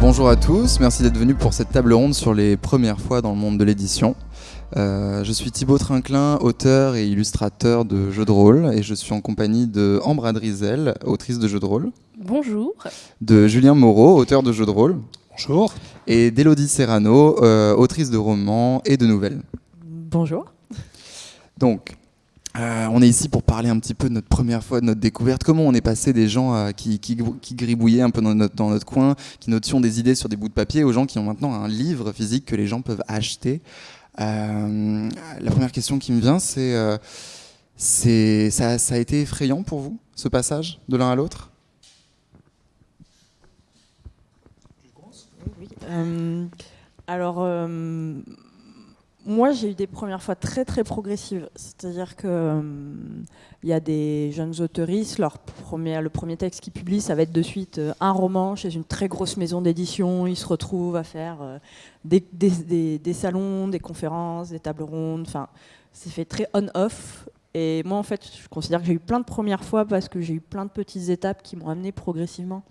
Bonjour à tous, merci d'être venus pour cette table ronde sur les premières fois dans le monde de l'édition. Euh, je suis Thibaut Trinclin, auteur et illustrateur de jeux de rôle, et je suis en compagnie de Ambre Adrizel, autrice de jeux de rôle. Bonjour. De Julien Moreau, auteur de jeux de rôle. Bonjour. Et d'Elodie Serrano, euh, autrice de romans et de nouvelles. Bonjour. Donc, euh, on est ici pour parler un petit peu de notre première fois, de notre découverte, comment on est passé des gens euh, qui, gribouillaient un peu dans notre, dans notre coin, qui notions des idées sur des bouts de papier, aux gens qui ont maintenant un livre physique que les gens peuvent acheter. Euh, la première question qui me vient, c'est ça, ça, a été effrayant pour vous, ce passage de l'un à l'autre? Oui. alors, moi, j'ai eu des premières fois très très progressives. C'est-à-dire que hum, il y a des jeunes autoristes, leur premier, le premier texte qu'ils publient, ça va être de suite euh, un roman chez une très grosse maison d'édition. Ils se retrouvent à faire euh, des, des, salons, des conférences, des tables rondes. Enfin, c'est fait très on-off. Et moi, en fait, je considère que j'ai eu plein de premières fois parce que j'ai eu plein de petites étapes qui m'ont amené progressivement.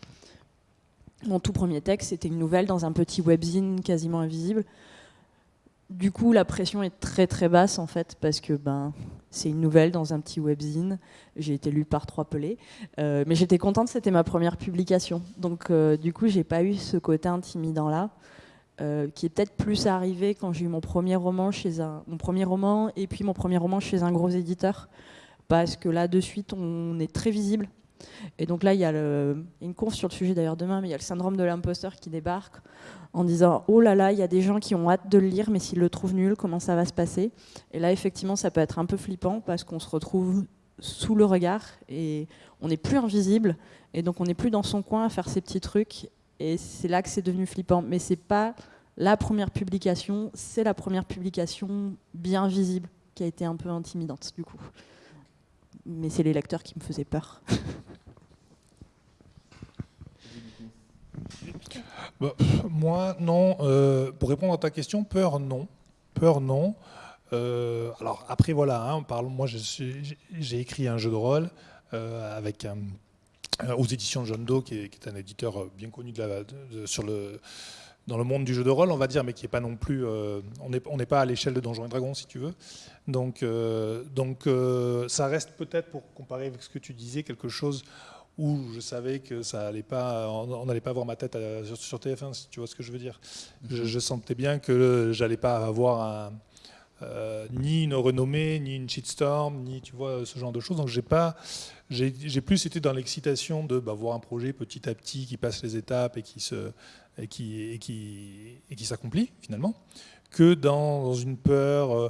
Mon tout premier texte, c'était une nouvelle dans un petit webzine quasiment invisible. Du coup, la pression est très très basse en fait, parce que ben, c'est une nouvelle dans un petit webzine. J'ai été lue par trois pelés. Euh, mais j'étais contente, c'était ma première publication. Donc euh, du coup, j'ai pas eu ce côté intimidant là, euh, qui est peut-être plus arrivé quand j'ai eu mon premier roman chez un, mon premier roman et puis mon premier roman chez un gros éditeur. Parce que là, de suite, on est très visible. Et donc là, il y a une conf sur le sujet d'ailleurs demain, mais il y a le syndrome de l'imposteur qui débarque en disant oh là là, il y a des gens qui ont hâte de le lire, mais s'ils le trouvent nul, comment ça va se passer? Et là, effectivement, ça peut être un peu flippant parce qu'on se retrouve sous le regard et on n'est plus invisible et donc on n'est plus dans son coin à faire ses petits trucs et c'est là que c'est devenu flippant. Mais c'est pas la première publication, c'est la première publication bien visible qui a été un peu intimidante du coup. Mais c'est les lecteurs qui me faisaient peur. Bah, moi, non. Euh, pour répondre à ta question, peur, non. Peur, non. Euh, alors après, voilà, hein, parle, moi j'ai écrit un jeu de rôle euh, avec aux éditions John Doe, qui est, un éditeur bien connu de sur le, dans le monde du jeu de rôle, on va dire, mais qui n'est pas non plus... on n'est pas à l'échelle de Donjons et Dragons, si tu veux. Donc, donc ça reste peut-être, pour comparer avec ce que tu disais, quelque chose où je savais que ça allait pas, on n'allait pas voir ma tête sur, TF1, si tu vois ce que je veux dire. Je, sentais bien que j'allais pas avoir euh, ni une renommée, ni une shitstorm, ni tu vois ce genre de choses. Donc j'ai pas, j'ai plus été dans l'excitation de bah, voir un projet petit à petit qui passe les étapes et qui se, et qui, et qui, et qui s'accomplit finalement, que dans, une peur. Euh,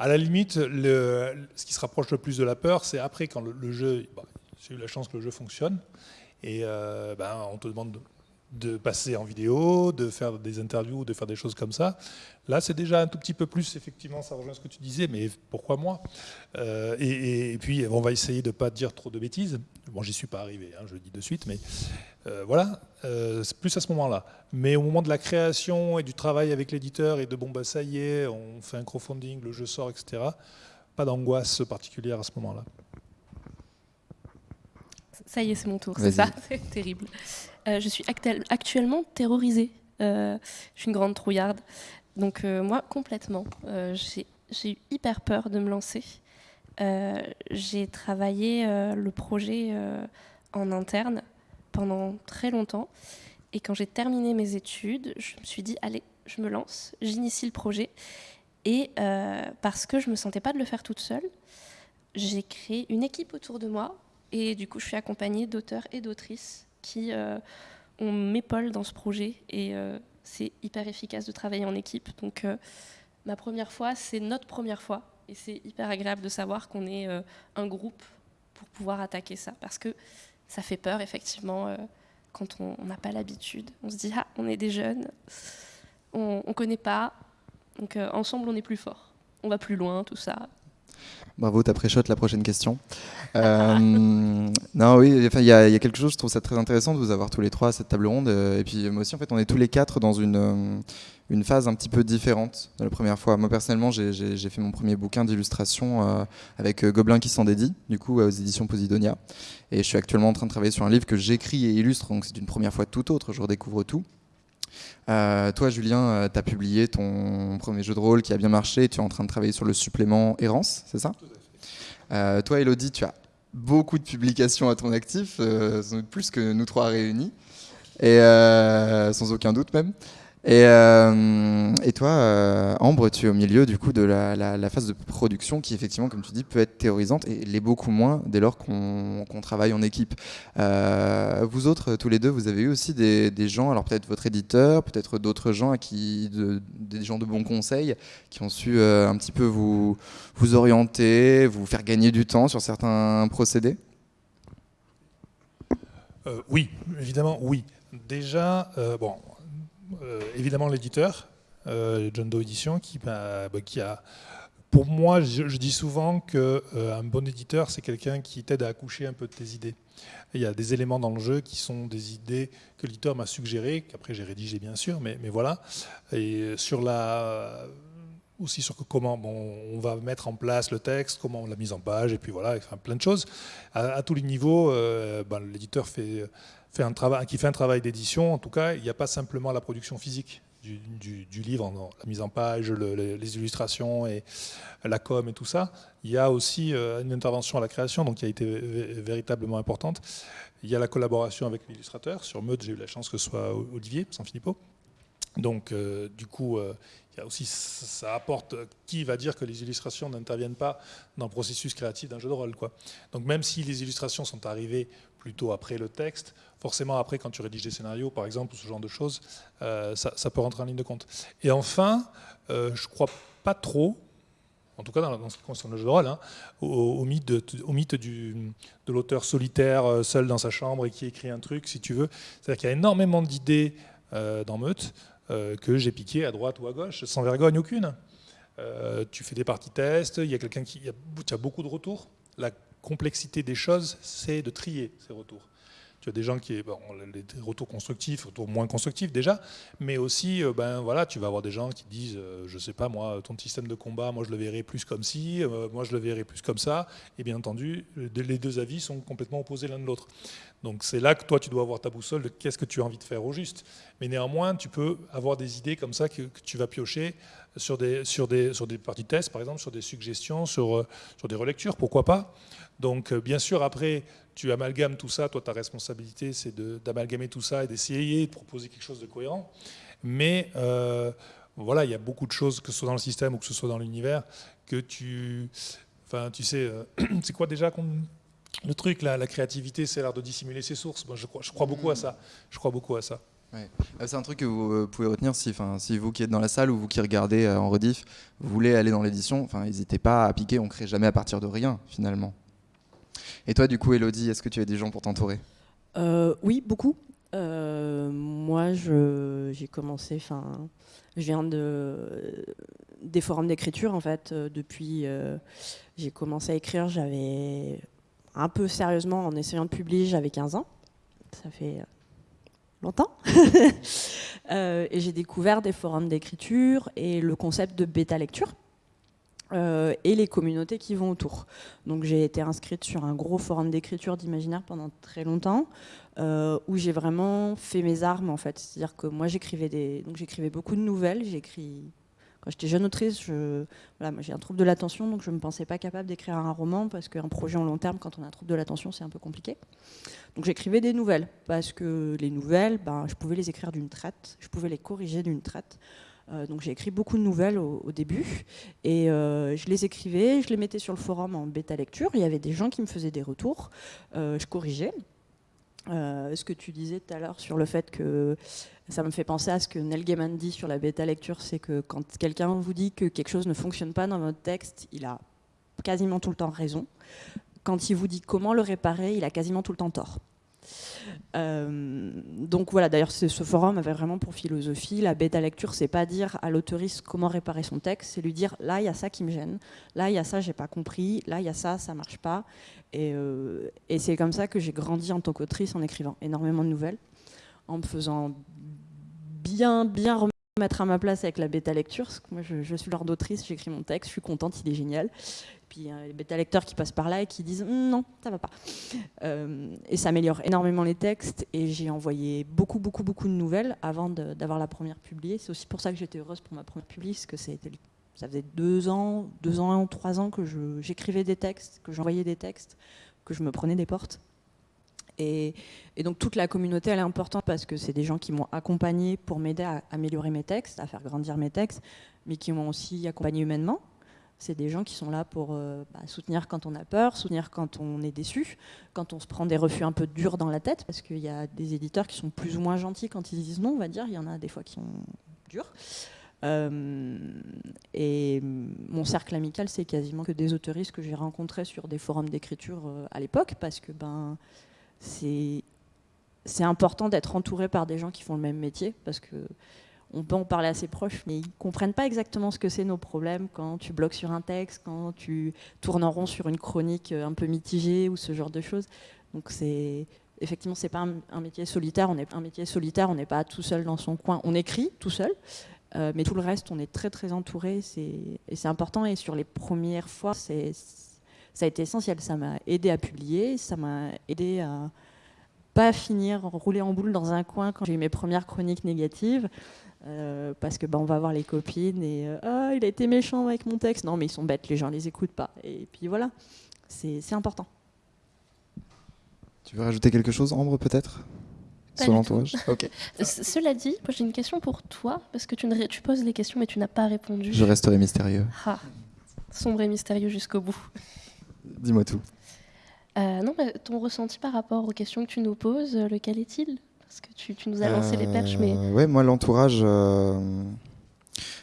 à la limite, ce qui se rapproche le plus de la peur, c'est après quand le, jeu, bah, j'ai eu la chance que le jeu fonctionne. Et euh, ben, on te demande de, passer en vidéo, de faire des interviews, de faire des choses comme ça. Là, c'est déjà un tout petit peu plus, effectivement, ça rejoint ce que tu disais, mais pourquoi moi euh, et, puis, on va essayer de ne pas dire trop de bêtises. Bon, j'y suis pas arrivé, hein, je le dis de suite, mais euh, voilà, c'est plus à ce moment-là. Mais au moment de la création et du travail avec l'éditeur et de bon, bah, ça y est, on fait un crowdfunding, le jeu sort, etc., pas d'angoisse particulière à ce moment-là. Ça y est, c'est mon tour, c'est ça C'est terrible. Euh, je suis actuellement terrorisée. Euh, je suis une grande trouillarde. Donc euh, moi, complètement. j'ai eu hyper peur de me lancer. j'ai travaillé le projet en interne pendant très longtemps. Et quand j'ai terminé mes études, je me suis dit, allez, je me lance, j'initie le projet. Et parce que je ne me sentais pas de le faire toute seule, j'ai créé une équipe autour de moi et du coup, je suis accompagnée d'auteurs et d'autrices qui euh, ont m'épaulent dans ce projet. Et euh, c'est hyper efficace de travailler en équipe. Donc, euh, ma première fois, c'est notre première fois. Et c'est hyper agréable de savoir qu'on est un groupe pour pouvoir attaquer ça. Parce que ça fait peur, effectivement, quand on n'a pas l'habitude. On se dit, ah, on est des jeunes, on ne connaît pas. Donc, ensemble, on est plus fort. On va plus loin, tout ça. Bravo, t'as pré la prochaine question. Euh, non, oui, enfin, il y, a quelque chose, je trouve ça très intéressant de vous avoir tous les trois à cette table ronde. Euh, et puis moi aussi, en fait, on est tous les quatre dans une, euh, une phase un petit peu différente de la première fois. Moi, personnellement, j'ai fait mon premier bouquin d'illustration avec Gobelin qui s'en dédie, du coup, aux éditions Posidonia. Et je suis actuellement en train de travailler sur un livre que j'écris et illustre, donc c'est une première fois tout autre, je redécouvre tout. Toi, Julien, tu as publié ton premier jeu de rôle qui a bien marché. Tu es en train de travailler sur le supplément Errance, c'est ça? Euh, toi, Elodie, tu as beaucoup de publications à ton actif, euh, plus que nous trois réunis, et euh, sans aucun doute même. Et, euh, et, toi, euh, Ambre, tu es au milieu du coup de la, phase de production qui, effectivement, comme tu dis, peut être théorisante et l'est beaucoup moins dès lors qu'on travaille en équipe. Euh, vous autres, tous les deux, vous avez eu aussi des, gens, alors peut-être votre éditeur, peut-être d'autres gens à qui, des gens de bons conseils, qui ont su un petit peu vous, vous orienter, vous faire gagner du temps sur certains procédés? oui, évidemment, oui. Déjà, bon, évidemment l'éditeur, euh, John Doe Edition, qui, bah, qui a pour moi, je, dis souvent qu'un euh, bon éditeur, c'est quelqu'un qui t'aide à accoucher un peu de tes idées. il y a des éléments dans le jeu qui sont des idées que l'éditeur m'a suggérées, qu'après j'ai rédigé bien sûr, mais, voilà. Et sur la, aussi sur comment bon, on va mettre en place le texte, comment la mise en page, et puis voilà, plein de choses. À, tous les niveaux, ben, l'éditeur fait fait un travail, qui fait un travail d'édition, en tout cas, il n'y a pas simplement la production physique du, livre, la mise en page, les illustrations et la com et tout ça. Il y a aussi euh, une intervention à la création, donc qui a été véritablement importante. Il y a la collaboration avec l'illustrateur. Sur Meute, j'ai eu la chance que ce soit Olivier Sanfilippo. Donc, euh, du coup, euh, y a aussi, ça apporte qui va dire que les illustrations n'interviennent pas dans le processus créatif d'un jeu de rôle. Quoi. Donc, même si les illustrations sont arrivées plutôt après le texte, forcément après quand tu rédiges des scénarios par exemple, ou ce genre de choses, euh, ça, peut rentrer en ligne de compte. Et enfin, euh, je crois pas trop, en tout cas dans, ce qui concerne le jeu de rôle, hein, au, mythe, de, du, l'auteur solitaire, euh, seul dans sa chambre et qui écrit un truc, si tu veux. C'est-à-dire qu'il y a énormément d'idées dans Meute que j'ai piquées à droite ou à gauche, sans vergogne aucune. tu fais des parties tests, il y a quelqu'un qui... A beaucoup de retours. La complexité des choses, c'est de trier ces retours. Tu as des gens qui, bon, les retours constructifs, retours moins constructifs déjà, mais aussi, euh, ben voilà, tu vas avoir des gens qui disent, euh, je sais pas moi, ton système de combat, moi je le verrais plus comme ci, euh, moi je le verrais plus comme ça, et bien entendu, les deux avis sont complètement opposés l'un de l'autre. Donc c'est là que toi tu dois avoir ta boussole de qu'est-ce que tu as envie de faire au juste. Mais néanmoins, tu peux avoir des idées comme ça que, tu vas piocher sur des, sur des, sur des parties de test, par exemple, sur des suggestions, sur, sur des relectures, pourquoi pas. Donc bien sûr, après, tu amalgames tout ça, toi ta responsabilité c'est d'amalgamer tout ça et d'essayer de proposer quelque chose de cohérent. Mais euh, voilà, il y a beaucoup de choses, que ce soit dans le système ou que ce soit dans l'univers, que tu... Enfin, tu sais, euh, c'est quoi déjà le truc, là, la créativité, c'est l'art de dissimuler ses sources. Moi, je, crois, je crois beaucoup à ça. Je crois beaucoup à ça. Ouais. Euh, c'est un truc que vous pouvez retenir si, si vous qui êtes dans la salle ou vous qui regardez en rediff, vous voulez aller dans l'édition, n'hésitez pas à piquer, on crée jamais à partir de rien finalement. Et toi, du coup, Elodie, est-ce que tu as des gens pour t'entourer? Euh, Oui, beaucoup. Euh, moi, j'ai commencé, enfin, je viens de, des forums d'écriture, en fait. Euh, depuis, j'ai commencé à écrire, j'avais un peu sérieusement, en essayant de publier, j'avais 15 ans. Ça fait longtemps. et j'ai découvert des forums d'écriture et le concept de bêta lecture. Euh, et les communautés qui vont autour. Donc j'ai été inscrite sur un gros forum d'écriture d'imaginaire pendant très longtemps, euh, où j'ai vraiment fait mes armes en fait. C'est-à-dire que moi j'écrivais des, donc j'écrivais beaucoup de nouvelles. J'écris quand j'étais jeune autrice, je... voilà, j'ai un trouble de l'attention, donc je ne me pensais pas capable d'écrire un roman parce qu'un projet en long terme, quand on a un trouble de l'attention, c'est un peu compliqué. Donc j'écrivais des nouvelles parce que les nouvelles, ben, je pouvais les écrire d'une traite, je pouvais les corriger d'une traite. Euh, donc j'ai écrit beaucoup de nouvelles au, début et euh, je les écrivais, je les mettais sur le forum en bêta lecture. Il y avait des gens qui me faisaient des retours, euh, je corrigeais. ce que tu disais tout à l'heure sur le fait que ça me fait penser à ce que Neil Gaiman dit sur la bêta lecture, c'est que quand quelqu'un vous dit que quelque chose ne fonctionne pas dans votre texte, il a quasiment tout le temps raison. Quand il vous dit comment le réparer, il a quasiment tout le temps tort. Donc voilà, d'ailleurs, ce forum avait vraiment pour philosophie, la bêta lecture, c'est pas dire à l'autoriste comment réparer son texte, c'est lui dire, là, il y a ça qui me gêne, là, il y a ça, j'ai pas compris, là, il y a ça, ça marche pas. Et, et c'est comme ça que j'ai grandi en tant qu'autrice en écrivant énormément de nouvelles, en me faisant bien, bien remettre à ma place avec la bêta lecture. Moi, je, suis l'ordre d'autrice, j'écris mon texte, je suis contente, il est génial. Puis a les bêta lecteurs qui passent par là et qui disent hum, non, ça va pas. Euh, et ça améliore énormément les textes. Et j'ai envoyé beaucoup, beaucoup, beaucoup de nouvelles avant d'avoir la première publiée. C'est aussi pour ça que j'étais heureuse pour ma première publiée, parce que ça faisait deux ans, deux ans, trois ans que j'écrivais des textes, que j'envoyais des textes, que je me prenais des portes. Et, donc toute la communauté, elle est importante parce que c'est des gens qui m'ont accompagné pour m'aider à améliorer mes textes, à faire grandir mes textes, mais qui m'ont aussi accompagné humainement. C'est des gens qui sont là pour euh, bah, soutenir quand on a peur, soutenir quand on est déçu, quand on se prend des refus un peu durs dans la tête, parce qu'il y a des éditeurs qui sont plus ou moins gentils quand ils disent non, on va dire. Il y en a des fois qui sont durs. Euh, et mon cercle amical, c'est quasiment que des autoristes que j'ai rencontrés sur des forums d'écriture euh, à l'époque, parce que ben c'est important d'être entouré par des gens qui font le même métier parce que on peut en parler à ses proches, mais ils comprennent pas exactement ce que c'est nos problèmes quand tu bloques sur un texte, quand tu tournes en rond sur une chronique un peu mitigée ou ce genre de choses. Donc c'est effectivement c'est pas un, métier solitaire. On est un métier solitaire. On n'est pas tout seul dans son coin. On écrit tout seul, euh, mais tout le reste, on est très très entouré. Et c'est important. Et sur les premières fois, c'est ça a été essentiel. Ça m'a aidé à publier, ça m'a aidé à pas finir rouler en boule dans un coin quand j'ai eu mes premières chroniques négatives. Euh, parce que bah, on va voir les copines et euh, ah il a été méchant avec mon texte non mais ils sont bêtes les gens les écoutent pas et puis voilà c'est important tu veux rajouter quelque chose Ambre peut-être? Sur l'entourage Cela dit, j'ai une question pour toi, parce que tu, ne, tu poses les questions mais tu n'as pas répondu. Je resterai mystérieux. Ah, sombre et mystérieux jusqu'au bout. Dis-moi tout. Euh, non, ton ressenti par rapport aux questions que tu nous poses, lequel est-il? Parce que tu, nous as lancé les perches, mais... Euh, ouais, moi, l'entourage...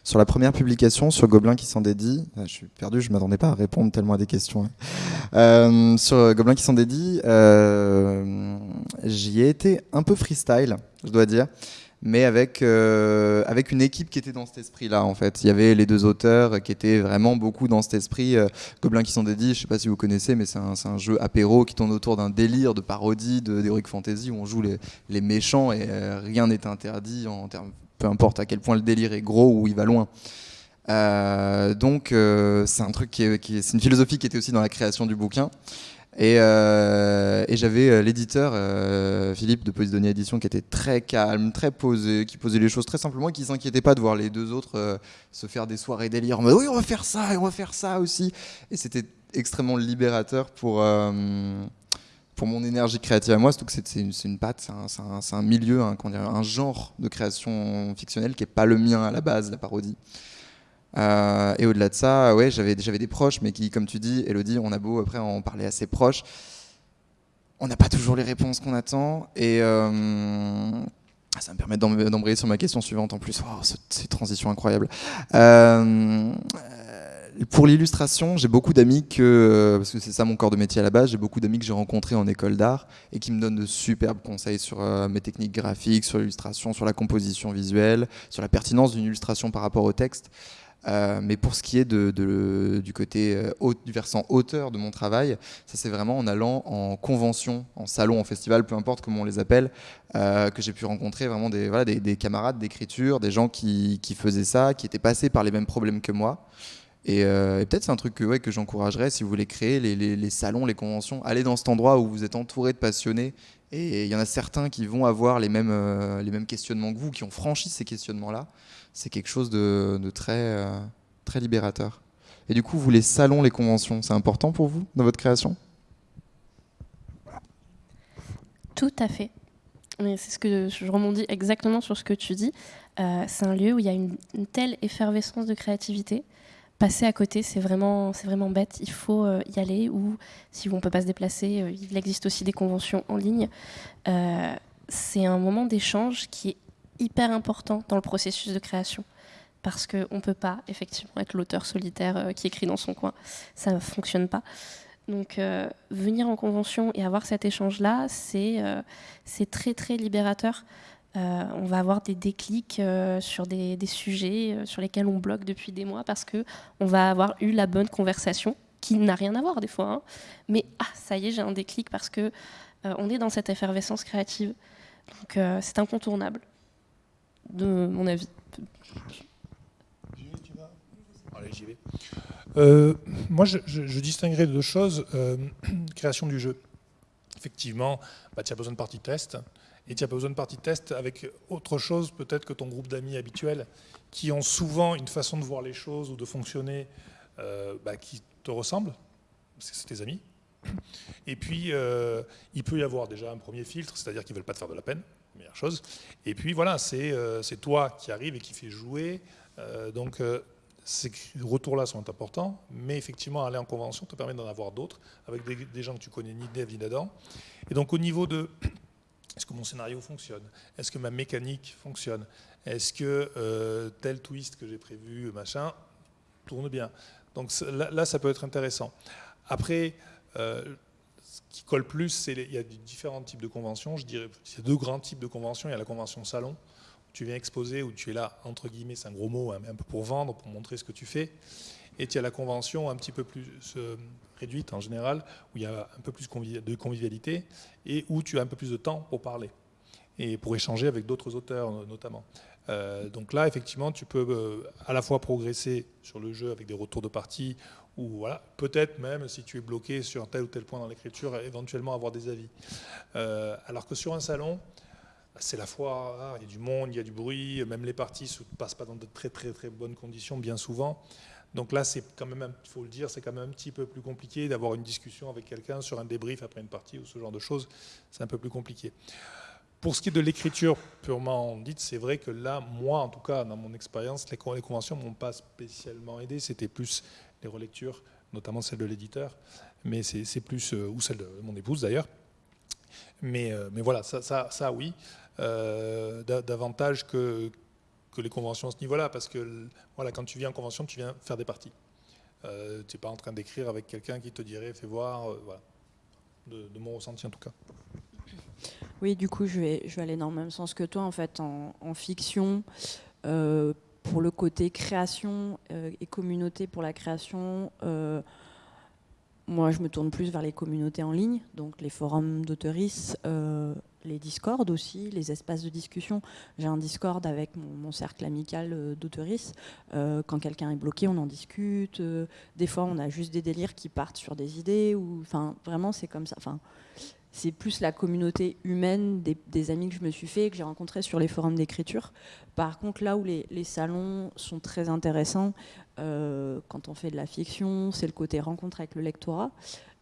Sur la première publication, sur Gobelin qui s'en dédie, je suis perdu, je ne m'attendais pas à répondre tellement à des questions. Hein. sur Gobelin qui s'en dédie, j'y ai été un peu freestyle, je dois dire mais avec, euh, avec une équipe qui était dans cet esprit-là, en fait. Il y avait les deux auteurs qui étaient vraiment beaucoup dans cet esprit. Euh, Gobelins qui sont dédiés, je ne sais pas si vous connaissez, mais c'est un, un, jeu apéro qui tourne autour d'un délire de parodie d'Heroic Fantasy où on joue les, les méchants et euh, rien n'est interdit, en termes, peu importe à quel point le délire est gros ou il va loin. donc c'est un qui, c'est une philosophie qui était aussi dans la création du bouquin. Euh, et, j'avais euh, l'éditeur euh, Philippe de Posidonia Édition qui était très calme, très posé, qui posait les choses très simplement et qui s'inquiétait pas de voir les deux autres se faire des soirées délire en mode oui on va faire ça et on va faire ça aussi. Et c'était extrêmement libérateur pour pour mon énergie créative à moi, surtout que c'est une, une patte, c'est un, milieu, un, un genre de création fictionnelle qui n'est pas le mien à la base, la parodie. Euh, et au-delà de ça, ouais, j'avais des proches, mais qui, comme tu dis, Elodie, on a beau après en parler à ses proches, on n'a pas toujours les réponses qu'on attend. Et euh, ça me permet d'embrayer sur ma question suivante en plus. Oh, cette transition incroyable. Euh, pour l'illustration, j'ai beaucoup d'amis que, parce que c'est ça mon corps de métier à la base, j'ai beaucoup d'amis que j'ai rencontrés en école d'art et qui me donnent de superbes conseils sur mes techniques graphiques, sur l'illustration, sur la composition visuelle, sur la pertinence d'une illustration par rapport au texte. Euh, mais pour ce qui est du côté euh, du versant auteur de mon travail, ça c'est vraiment en allant en convention, en salon, en festival, peu importe comment on les appelle, euh, que j'ai pu rencontrer vraiment des, camarades d'écriture, des gens qui, faisaient ça, qui étaient passés par les mêmes problèmes que moi. Et, peut-être c'est un truc que, que j'encouragerais si vous voulez créer les, salons, les conventions. Allez dans cet endroit où vous êtes entouré de passionnés. Et il y en a certains qui vont avoir les mêmes, les mêmes questionnements que vous, qui ont franchi ces questionnements-là c'est quelque chose de, très, euh, très libérateur. Et du coup, vous, les salons, les conventions, c'est important pour vous dans votre création? Tout à fait. C'est ce que je rebondis exactement sur ce que tu dis. Euh, c'est un lieu où il y a une, telle effervescence de créativité. Passer à côté, c'est vraiment, c'est vraiment bête. Il faut euh, y aller. Ou si on ne peut pas se déplacer, il existe aussi des conventions en ligne. c'est un moment d'échange qui est hyper important dans le processus de création parce qu'on ne peut pas effectivement être l'auteur solitaire euh, qui écrit dans son coin. Ça ne fonctionne pas. Donc venir en convention et avoir cet échange-là, c'est très très libérateur. on va avoir des déclics sur des, sujets sur lesquels on bloque depuis des mois parce qu'on va avoir eu la bonne conversation qui n'a rien à voir des fois. Hein. Mais ah, ça y est, j'ai un déclic parce que on est dans cette effervescence créative. Donc c'est incontournable, de mon avis. Allez, j'y vais. Euh, moi, je, je, distinguerais deux choses. Euh, création du jeu. Effectivement, bah, tu as besoin de partie test. Et tu n'as pas besoin de partie test avec autre chose peut-être que ton groupe d'amis habituel, qui ont souvent une façon de voir les choses ou de fonctionner euh, bah, qui te ressemble, parce que c'est tes amis. Et puis, il peut y avoir déjà un premier filtre, c'est-à-dire qu'ils ne veulent pas te faire de la peine, meilleure chose. Et puis voilà, c'est toi qui arrive et qui fait jouer. donc ces retours-là sont importants, mais effectivement, aller en convention te permet d'en avoir d'autres, avec des, gens que tu connais ni dev ni d'Adam. Et donc, au niveau de est-ce que mon scénario fonctionne? Est-ce que ma mécanique fonctionne? Est-ce que euh, tel twist que j'ai prévu, machin, tourne bien? Donc là, ça peut être intéressant. Après, euh, ce qui colle plus, c'est il y a différents types de conventions. Je dirais, il y a deux grands types de conventions. Il y a la convention salon, tu viens exposer, où tu es là, entre guillemets, c'est un gros mot, hein, mais un peu pour vendre, pour montrer ce que tu fais. Et tu as la convention un petit peu plus euh, réduite en général, où il y a un peu plus de convivialité et où tu as un peu plus de temps pour parler et pour échanger avec d'autres auteurs notamment. Euh, donc là, effectivement, tu peux euh, à la fois progresser sur le jeu avec des retours de partie, ou voilà, peut-être même si tu es bloqué sur tel ou tel point dans l'écriture, éventuellement avoir des avis. alors que sur un salon, c'est la foi, hein, il y a du monde, il y a du bruit, même les parties ne se passent pas dans de très très très bonnes conditions bien souvent. Donc là, c'est quand même, il faut le dire, c'est quand même un petit peu plus compliqué d'avoir une discussion avec quelqu'un sur un débrief après une partie ou ce genre de choses. C'est un peu plus compliqué. Pour ce qui est de l'écriture purement dite, c'est vrai que là, moi en tout cas, dans mon expérience, les conventions ne m'ont pas spécialement aidé. C'était plus les relectures, notamment celle de l'éditeur, mais c'est plus, euh, ou celle de mon épouse d'ailleurs. Mais, euh, mais voilà, ça, ça, ça oui. Euh, davantage que, que les conventions à ce niveau-là, parce que voilà, quand tu viens en convention, tu viens faire des parties. Euh, tu n'es pas en train d'écrire avec quelqu'un qui te dirait fais voir. De, mon ressenti en tout cas. Oui, du coup, je vais, je vais aller dans le même sens que toi. En fait, en, fiction, pour le côté création et communauté pour la création, moi, je me tourne plus vers les communautés en ligne, donc les forums d'auteuristes, les Discord aussi, les espaces de discussion. J'ai un Discord avec mon, cercle amical euh, d'auteuristes. Euh, quand quelqu'un est bloqué, on en discute. Euh, des fois, on a juste des délires qui partent sur des idées. Enfin, vraiment, c'est comme ça. C'est plus la communauté humaine des, amis que je me suis fait, que j'ai rencontrés sur les forums d'écriture. Par contre, là où les, les, salons sont très intéressants, quand on fait de la fiction, c'est le côté rencontre avec le lectorat.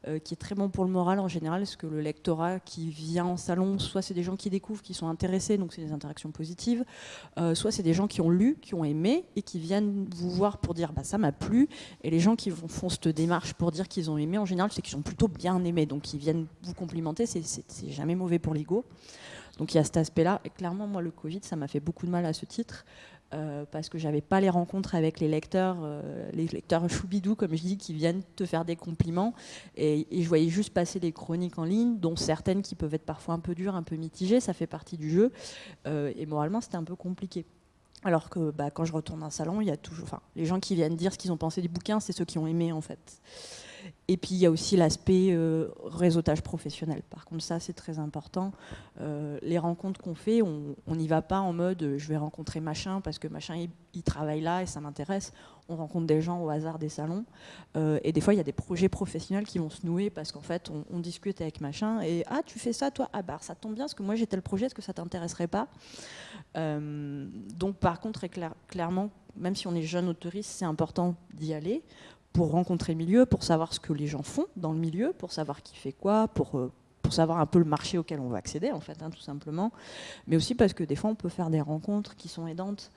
Euh, qui est très bon pour le moral en général, parce que le lectorat qui vient en salon, soit c'est des gens qui découvrent, qui sont intéressés, donc c'est des interactions positives, euh, soit c'est des gens qui ont lu, qui ont aimé, et qui viennent vous voir pour dire bah, ça m'a plu, et les gens qui font cette démarche pour dire qu'ils ont aimé, en général, c'est qu'ils ont plutôt bien aimé, donc ils viennent vous complimenter, c'est jamais mauvais pour l'ego. Donc il y a cet aspect-là. Et clairement, moi, le Covid, ça m'a fait beaucoup de mal à ce titre. Euh, parce que j'avais pas les rencontres avec les lecteurs, euh, les lecteurs choubidou, comme je dis, qui viennent te faire des compliments. Et, je voyais juste passer les chroniques en ligne, dont certaines qui peuvent être parfois un peu dures, un peu mitigées, ça fait partie du jeu. Euh, et moralement, c'était un peu compliqué. Alors que bah, quand je retourne dans un salon, il y a toujours, enfin, les gens qui viennent dire ce qu'ils ont pensé du bouquin, c'est ceux qui ont aimé en fait. Et puis il y a aussi l'aspect euh, réseautage professionnel. Par contre, ça c'est très important. Euh, les rencontres qu'on fait, on n'y va pas en mode euh, je vais rencontrer machin parce que machin il, travaille là et ça m'intéresse. On rencontre des gens au hasard des salons. et des fois il y a des projets professionnels qui vont se nouer parce qu'en fait on, discute avec machin et ah tu fais ça toi? Ah bah ça tombe bien parce que moi j'ai tel projet est-ce que ça t'intéresserait pas Donc par contre clairement même si on est jeune autoriste, c'est important d'y aller pour rencontrer le milieu, pour savoir ce que les gens font dans le milieu, pour savoir qui fait quoi, pour, euh, savoir un peu le marché auquel on va accéder, en fait, hein, tout simplement. Mais aussi parce que des fois, on peut faire des rencontres qui sont aidantes.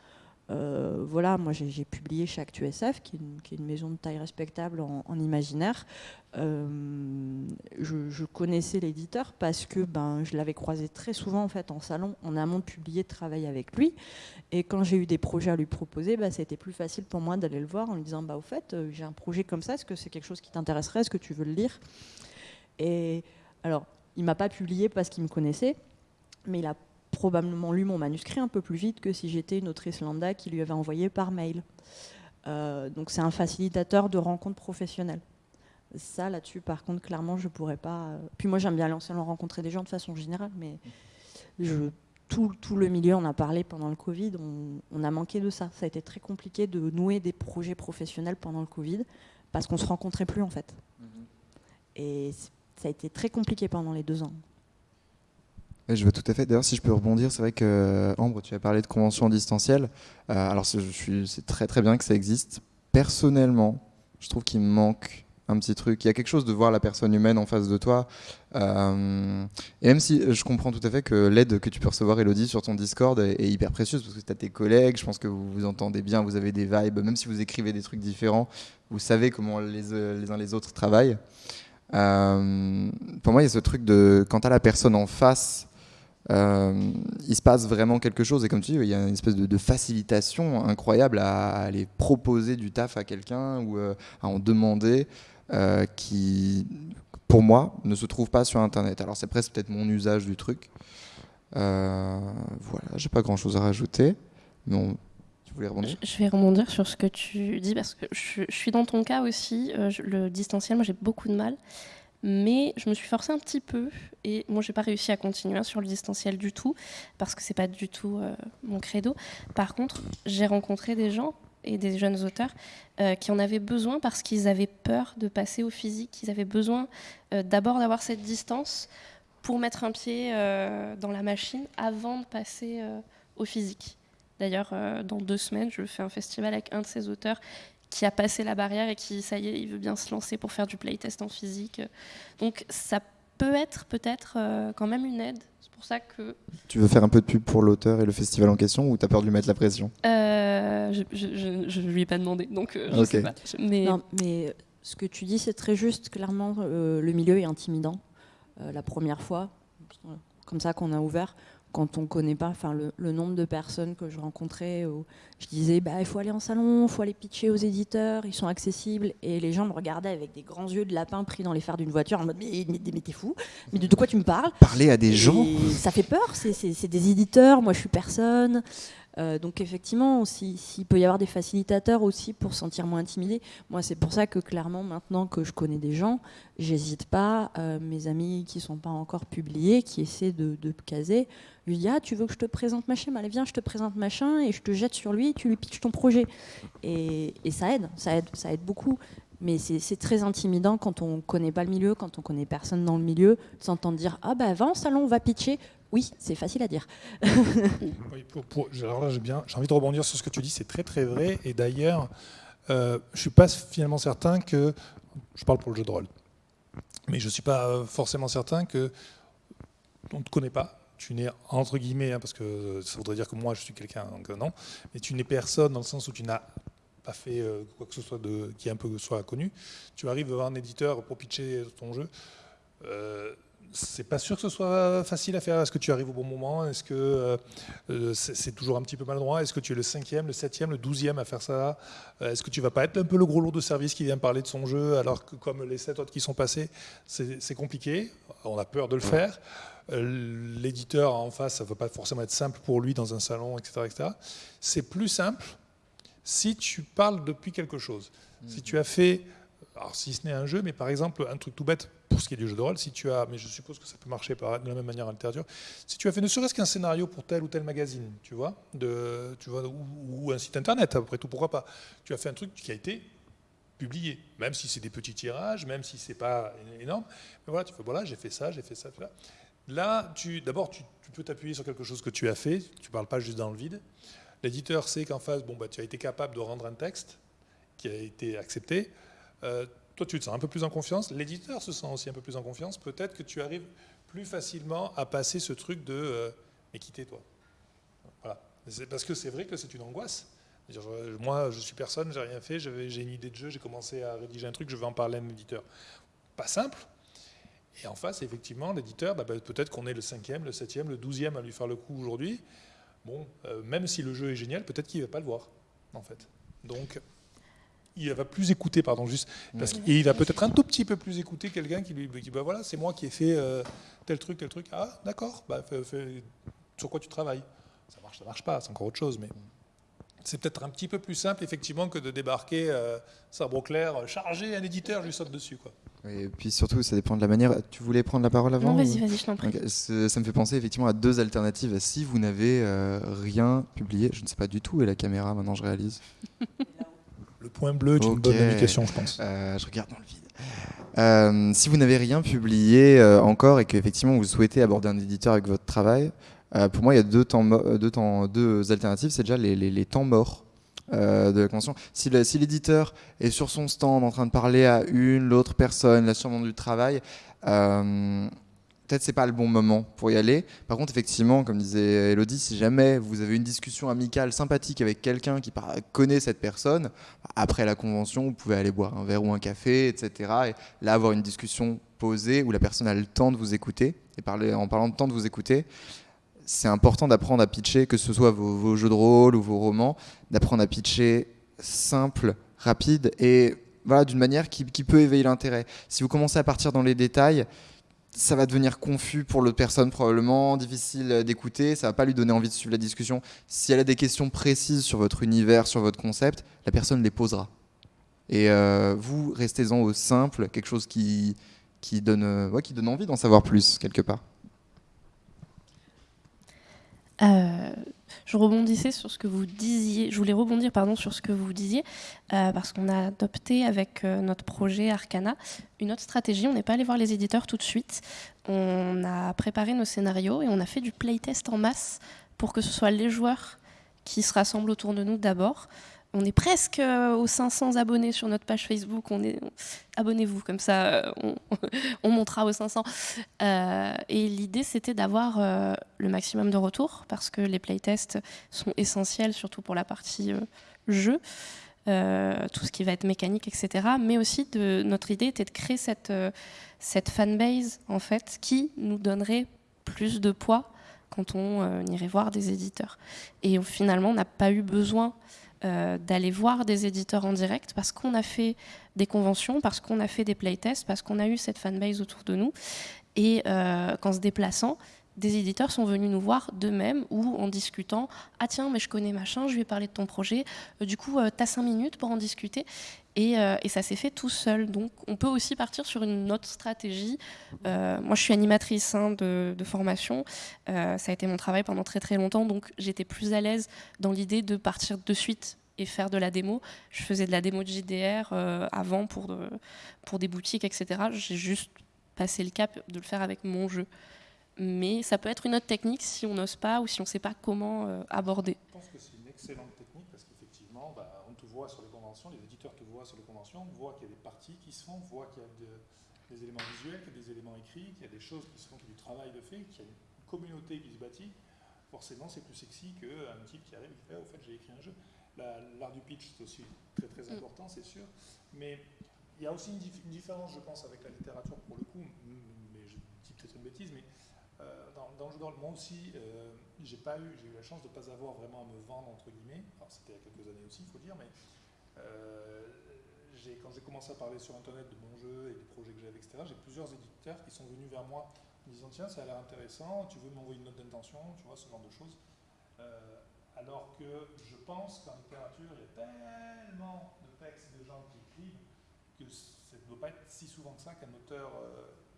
Euh, voilà, moi j'ai publié chez ActuSF, qui est, une, maison de taille respectable en, imaginaire. Euh, je, connaissais l'éditeur parce que ben, je l'avais croisé très souvent en fait en salon, en amont de publier, de travailler avec lui. Et quand j'ai eu des projets à lui proposer, ben, c'était plus facile pour moi d'aller le voir en lui disant bah, au fait, euh, j'ai un projet comme ça, est-ce que c'est quelque chose qui t'intéresserait? Est-ce que tu veux le lire? Et alors, il m'a pas publié parce qu'il me connaissait, mais il a probablement lu mon manuscrit un peu plus vite que si j'étais une autrice lambda qui lui avait envoyé par mail. Euh, donc c'est un facilitateur de rencontres professionnelles. Ça, là-dessus, par contre, clairement, je pourrais pas. Euh, puis moi, j'aime bien en rencontrer des gens de façon générale, mais je, tout, tout, le milieu, on a parlé pendant le Covid, on, a manqué de ça. Ça a été très compliqué de nouer des projets professionnels pendant le Covid parce qu'on se rencontrait plus en fait. Mhm. Et ça a été très compliqué pendant les deux ans je vois tout à fait. D'ailleurs, si je peux rebondir, c'est vrai que Ambre, tu as parlé de convention distancielle. Euh, alors, c'est très très bien que ça existe. Personnellement, je trouve qu'il me manque un petit truc. Il y a quelque chose de voir la personne humaine en face de toi. Euh, et même si je comprends tout à fait que l'aide que tu peux recevoir, Elodie, sur ton Discord est, hyper précieuse, parce que tu as tes collègues, je pense que vous vous entendez bien, vous avez des vibes, même si vous écrivez des trucs différents, vous savez comment les, les uns les autres travaillent. Euh, pour moi, il y a ce truc de quand tu as la personne en face euh, il se passe vraiment quelque chose. Et comme tu dis, il y a une espèce de, facilitation incroyable à, aller proposer du taf à quelqu'un ou euh, à en demander euh, qui, pour moi, ne se trouve pas sur Internet. Alors c'est presque peut-être mon usage du truc. voilà, j'ai pas grand-chose à rajouter. Mais Je vais rebondir sur ce que tu dis parce que je suis dans ton cas aussi. le distanciel, moi j'ai beaucoup de mal. Mais je me suis forcée un petit peu et moi j'ai pas réussi à continuer sur le distanciel du tout parce que c'est pas du tout euh, mon credo. Par contre, j'ai rencontré des gens et des jeunes auteurs euh, qui en avaient besoin parce qu'ils avaient peur de passer au physique. Ils avaient besoin euh, d'abord d'avoir cette distance pour mettre un pied dans la machine avant de passer au physique. D'ailleurs, dans deux semaines, je fais un festival avec un de ces auteurs qui a passé la barrière et qui, ça y est, il veut bien se lancer pour faire du playtest en physique. Donc ça peut être peut-être euh, quand même une aide. C'est pour ça que... Tu veux faire un peu de pub pour l'auteur et le festival en question ou tu as peur de lui mettre la pression? Euh, Je ne lui ai pas demandé, donc euh, je sais pas. Mais... Non, mais ce que tu dis, c'est très juste. Clairement, le milieu est intimidant. la première fois, comme ça qu'on a ouvert, quand on ne connaît pas, enfin le, nombre de personnes que je rencontrais, où je disais bah, il faut aller en salon, il faut aller pitcher aux éditeurs, ils sont accessibles, et les gens me regardaient avec des grands yeux de lapin pris dans les phares d'une voiture en mode mais, mais, t'es fou, mais de, quoi tu me parles? Parler à des gens? Ça fait peur, c'est des éditeurs, moi je suis personne. Euh, donc effectivement, s'il peut y avoir des facilitateurs aussi pour se sentir moins intimidé, moi c'est pour ça que clairement maintenant que je connais des gens, j'hésite pas, euh, mes amis qui sont pas encore publiés, qui essaient de, de caser, lui dis ah tu veux que je te présente machin, allez viens je te présente machin et je te jette sur lui, tu lui pitches ton projet et, et ça aide, ça aide, ça aide beaucoup. Mais c'est très intimidant quand on connaît pas le milieu, quand on connaît personne dans le milieu, de s'entendre dire ah bah va en salon, on va pitcher. Oui, c'est facile à dire. alors j'ai envie de rebondir sur ce que tu dis, c'est très très vrai. Et d'ailleurs, euh, je suis pas finalement certain que, je parle pour le jeu de rôle, mais je suis pas forcément certain que on ne te connaît pas. Tu n'es entre guillemets, hein, parce que ça voudrait dire que moi je suis quelqu'un, donc euh, non, mais tu n'es personne dans le sens où tu n'as pas fait euh, quoi que ce soit de, qui est un peu soit connu. Tu arrives devant un éditeur pour pitcher ton jeu. Euh, c'est pas sûr que ce soit facile à faire. Est-ce que tu arrives au bon moment? Est-ce que euh, c'est toujours un petit peu maladroit? Est-ce que tu es le cinquième, le septième, le douzième à faire ça? Est-ce que tu vas pas être un peu le gros lourd de service qui vient parler de son jeu alors que comme les sept autres qui sont passés, c'est compliqué. On a peur de le faire. L'éditeur en face, ça ne va pas forcément être simple pour lui dans un salon, etc. etc. C'est plus simple si tu parles depuis quelque chose. Si tu as fait alors si ce n'est un jeu, mais par exemple, un truc tout bête pour ce qui est du jeu de rôle, si tu as, mais je suppose que ça peut marcher de la même manière en littérature, si tu as fait ne serait-ce qu'un scénario pour tel ou tel magazine, tu vois, de, tu vois ou, un site internet, après tout, pourquoi pas, tu as fait un truc qui a été publié, même si c'est des petits tirages, même si c'est pas énorme, mais voilà, tu fais, voilà, j'ai fait ça, j'ai fait ça, fait ça. Là, d'abord, tu, peux t'appuyer sur quelque chose que tu as fait, tu parles pas juste dans le vide. L'éditeur sait qu'en face, bon, bah, tu as été capable de rendre un texte qui a été accepté. Euh, toi, tu te sens un peu plus en confiance, l'éditeur se sent aussi un peu plus en confiance, peut-être que tu arrives plus facilement à passer ce truc de euh, mais quitter toi. Voilà. Parce que c'est vrai que c'est une angoisse. moi, je suis personne, j'ai rien fait, j'ai une idée de jeu, j'ai commencé à rédiger un truc, je veux en parler à un éditeur. Pas simple. Et en face, effectivement, l'éditeur, bah, bah, peut-être qu'on est le cinquième, le septième, le douzième à lui faire le coup aujourd'hui. Bon, euh, même si le jeu est génial, peut-être qu'il ne va pas le voir, en fait. Donc, il va plus écouter, pardon, juste, parce qu'il va peut-être un tout petit peu plus écouter quelqu'un qui lui dit, bah, voilà, c'est moi qui ai fait euh, tel truc, tel truc. Ah, d'accord, bah, sur quoi tu travailles? Ça marche, ça marche pas, c'est encore autre chose, mais c'est peut-être un petit peu plus simple, effectivement, que de débarquer euh, sabre clair, charger un éditeur, je lui saute dessus, quoi. Et puis surtout, ça dépend de la manière. Tu voulais prendre la parole avant Non, vas-y, vas-y, je t'en prie. Ça me fait penser effectivement à deux alternatives. Si vous n'avez euh, rien publié, je ne sais pas du tout, et la caméra, maintenant je réalise. Le point bleu est une bonne indication, je pense. Euh, je regarde dans le vide. Euh, si vous n'avez rien publié encore et qu'effectivement vous souhaitez aborder un éditeur avec votre travail, pour moi il y a deux, deux alternatives. C'est déjà les, temps morts. de la convention. Si l'éditeur est sur son stand en train de parler à une, l'autre personne, là sûrement du travail, peut-être c'est pas le bon moment pour y aller. Par contre, effectivement, comme disait Elodie, si jamais vous avez une discussion amicale, sympathique avec quelqu'un qui connaît cette personne, après la convention, vous pouvez aller boire un verre ou un café, etc. Et là, avoir une discussion posée où la personne a le temps de vous écouter. Et en parlant de temps de vous écouter, c'est important d'apprendre à pitcher, que ce soit vos, jeux de rôle ou vos romans, d'apprendre à pitcher simple, rapide et voilà, d'une manière qui, peut éveiller l'intérêt. Si vous commencez à partir dans les détails, ça va devenir confus pour l'autre personne probablement, difficile d'écouter, ça va pas lui donner envie de suivre la discussion. Si elle a des questions précises sur votre univers, sur votre concept, la personne les posera. Et euh, vous, restez-en au simple, quelque chose qui, qui, donne, euh, qui donne envie d'en savoir plus, quelque part. Euh, je rebondissais sur ce que vous disiez, je voulais rebondir pardon, sur ce que vous disiez, euh, parce qu'on a adopté avec euh, notre projet Arcana une autre stratégie. On n'est pas allé voir les éditeurs tout de suite. On a préparé nos scénarios et on a fait du playtest en masse pour que ce soit les joueurs qui se rassemblent autour de nous d'abord on est presque euh, aux 500 abonnés sur notre page Facebook. On est, abonnez-vous, comme ça, euh, on, montera aux 500. Euh, et l'idée, c'était d'avoir le maximum de retours, parce que les playtests sont essentiels, surtout pour la partie jeu, tout ce qui va être mécanique, etc. Mais aussi, notre idée était de créer cette, cette fanbase, en fait, qui nous donnerait plus de poids quand on irait voir des éditeurs. Et finalement, on n'a pas eu besoin euh, d'aller voir des éditeurs en direct parce qu'on a fait des conventions, parce qu'on a fait des playtests, parce qu'on a eu cette fanbase autour de nous. Et euh, qu'en se déplaçant, des éditeurs sont venus nous voir d'eux-mêmes ou en discutant Ah, tiens, mais je connais machin, je lui ai parlé de ton projet. Euh, du coup, tu as cinq minutes pour en discuter. Et, ça s'est fait tout seul. Donc, on peut aussi partir sur une autre stratégie. moi, je suis animatrice hein, de, formation. ça a été mon travail pendant très très longtemps. Donc, j'étais plus à l'aise dans l'idée de partir de suite et faire de la démo. Je faisais de la démo de JDR avant pour, pour des boutiques, etc. J'ai juste passé le cap de le faire avec mon jeu mais ça peut être une autre technique si on n'ose pas ou si on ne sait pas comment euh, aborder. Je pense que une excellente technique parce qu'effectivement, bah, on te voit sur les conventions, les éditeurs te voient sur les conventions, on voit qu'il y a des parties qui se font, on voit qu'il y a des éléments visuels, qu'il y a des éléments écrits, qu'il y a des choses qui se font, qu'il y a du travail de fait, qu'il y a une communauté qui se bâtit. Forcément, c'est plus sexy qu'un type qui arrive et qui fait oh, Au fait, j'ai écrit un jeu. L'art du pitch, c'est aussi très très mm. important, c'est sûr. Mais il y a aussi une, une, différence, je pense, avec la littérature pour le coup, mais je dis peut-être une bêtise, mais euh, dans, dans, le jeu de rôle, moi aussi, euh, j'ai pas eu, j'ai eu la chance de ne pas avoir vraiment à me vendre entre guillemets. Alors c'était il y a quelques années aussi, il faut dire, mais euh, quand j'ai commencé à parler sur Internet de mon jeu et des projets que j'avais, etc., j'ai plusieurs éditeurs qui sont venus vers moi en disant tiens, ça a l'air intéressant, tu veux m'envoyer une note d'intention, tu vois, ce genre de choses. alors que je pense qu'en littérature, il y a tellement de textes de gens qui écrivent que ça ne doit pas être si souvent que ça qu'un auteur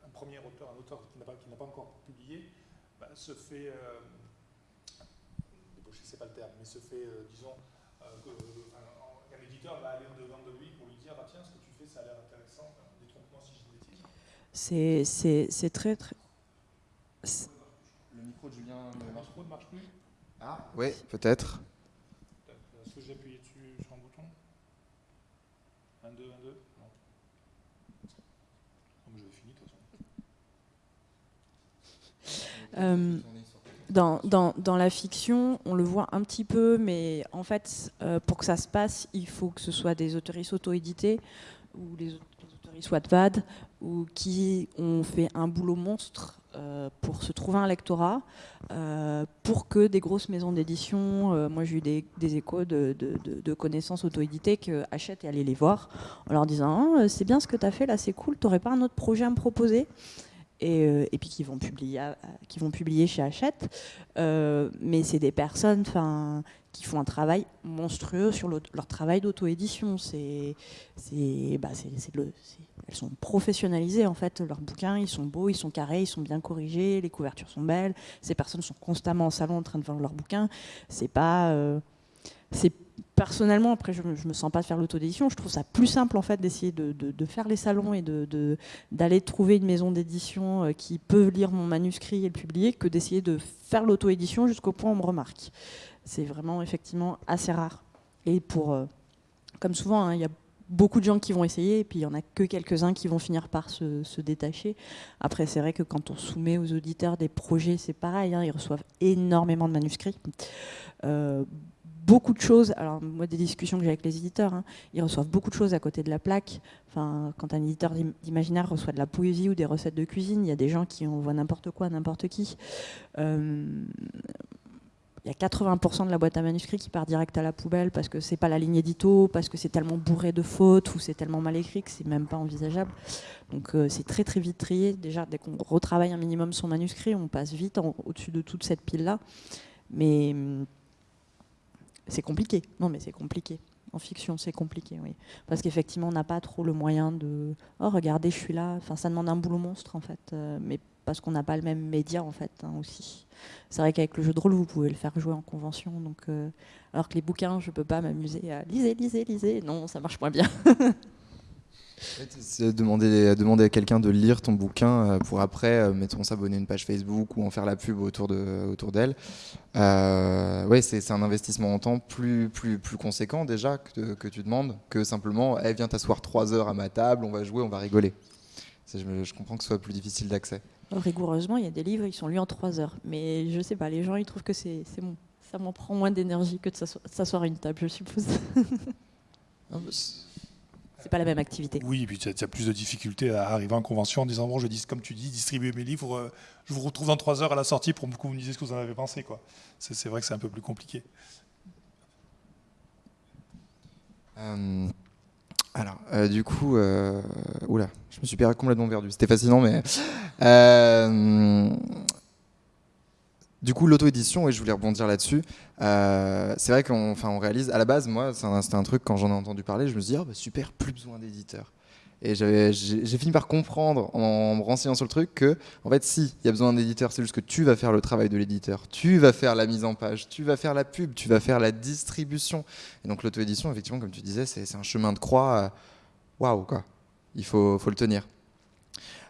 un premier auteur, un auteur qui n'a pas, encore publié, bah, se fait, euh, débaucher, c'est pas le terme, mais se fait, euh, disons, euh, euh, un éditeur va aller en devant de lui dire, ah, tiens, ce que tu fais, ça a l'air intéressant, détrompe-moi si je dis bêtise. C'est très, très... Le micro de Julien ne marche, ne marche plus Ah, oui, peut-être. Est-ce que j'ai appuyé dessus sur un bouton 1, 2, 1, 2 Euh, dans, dans, dans, la fiction, on le voit un petit peu, mais en fait, euh, pour que ça se passe, il faut que ce soit des autoristes auto-édités ou les, autoristes Wattpad ou qui ont fait un boulot monstre euh, pour se trouver un lectorat, euh, pour que des grosses maisons d'édition, moi j'ai eu des, échos de, connaissances auto-éditées achètent et aller les voir en leur disant ah, c'est bien ce que tu as fait là, c'est cool, t'aurais pas un autre projet à me proposer? Et, et, puis qui vont publier, qui vont publier chez Hachette. mais c'est des personnes qui font un travail monstrueux sur leur travail d'auto-édition. Bah, elles sont professionnalisées en fait. Leurs bouquins, ils sont beaux, ils sont carrés, ils sont bien corrigés, les couvertures sont belles. Ces personnes sont constamment en salon en train de vendre leurs bouquins. C'est pas, euh, personnellement, après je, ne me sens pas de faire l'autodédition, je trouve ça plus simple en fait d'essayer de, faire les salons et d'aller trouver une maison d'édition euh, qui peut lire mon manuscrit et le publier que d'essayer de faire l'auto-édition jusqu'au point où on me remarque. C'est vraiment effectivement assez rare. Et pour, euh, comme souvent, hein, il y a beaucoup de gens qui vont essayer et puis il n'y en a que quelques-uns qui vont finir par se, détacher. Après, c'est vrai que quand on soumet aux auditeurs des projets, c'est pareil, hein, ils reçoivent énormément de manuscrits. Euh, beaucoup de choses. Alors, moi, des discussions que j'ai avec les éditeurs, hein, ils reçoivent beaucoup de choses à côté de la plaque. Enfin, quand un éditeur d'imaginaire reçoit de la poésie ou des recettes de cuisine, il y a des gens qui envoient n'importe quoi à n'importe qui. Euh, il y a 80% de la boîte à manuscrits qui part direct à la poubelle parce que c'est pas la ligne édito, parce que c'est tellement bourré de fautes ou c'est tellement mal écrit que c'est même pas envisageable. Donc euh, c'est très très vite trié. Déjà, dès qu'on retravaille un minimum son manuscrit, on passe vite au-dessus de toute cette pile-là. Mais hum, c'est compliqué. Non, mais c'est compliqué. En fiction, c'est compliqué, oui. Parce qu'effectivement, on n'a pas trop le moyen de. Oh, regardez, je suis là. Enfin, ça demande un boulot monstre, en fait. Euh, mais parce qu'on n'a pas le même média, en fait, hein, aussi. C'est vrai qu'avec le jeu de rôle, vous pouvez le faire jouer en convention. Donc, euh, alors que les bouquins, je ne peux pas m'amuser à lisez, lisez, lisez. Non, ça marche moins bien. demander, demander à quelqu'un de lire ton bouquin euh, pour après, euh, mettons, s'abonner à une page Facebook ou en faire la pub autour d'elle. Autour euh, ouais, c'est un investissement en temps plus, plus, plus conséquent déjà que, que tu demandes que simplement, hey, viens t'asseoir trois heures à ma table, on va jouer, on va rigoler. Je, je, comprends que ce soit plus difficile d'accès. Rigoureusement, il y a des livres, ils sont lus en trois heures. Mais je sais pas, les gens, ils trouvent que c'est bon. Ça m'en prend moins d'énergie que de s'asseoir à une table, je suppose. C'est pas la même activité. Oui, et puis tu as, plus de difficultés à arriver en convention en disant bon, je dis comme tu dis, distribuer mes livres, euh, je vous retrouve dans trois heures à la sortie pour que vous me disiez ce que vous en avez pensé. Quoi. C'est, vrai que c'est un peu plus compliqué. Euh, alors, euh, du coup, oula, je me suis complètement perdu. C'était fascinant, mais du coup, l'auto-édition, et je voulais rebondir là-dessus, euh, c'est vrai qu'on on réalise, à la base, moi, c'était un, truc, quand j'en ai entendu parler, je me suis dit, oh, bah, super, plus besoin d'éditeur. Et j'ai fini par comprendre, en me renseignant sur le truc, que, en fait, si, il y a besoin d'un éditeur, c'est juste que tu vas faire le travail de l'éditeur, tu vas faire la mise en page, tu vas faire la pub, tu vas faire la distribution. Et donc, l'auto-édition, effectivement, comme tu disais, c'est un chemin de croix, euh, waouh, quoi. Il faut, faut le tenir.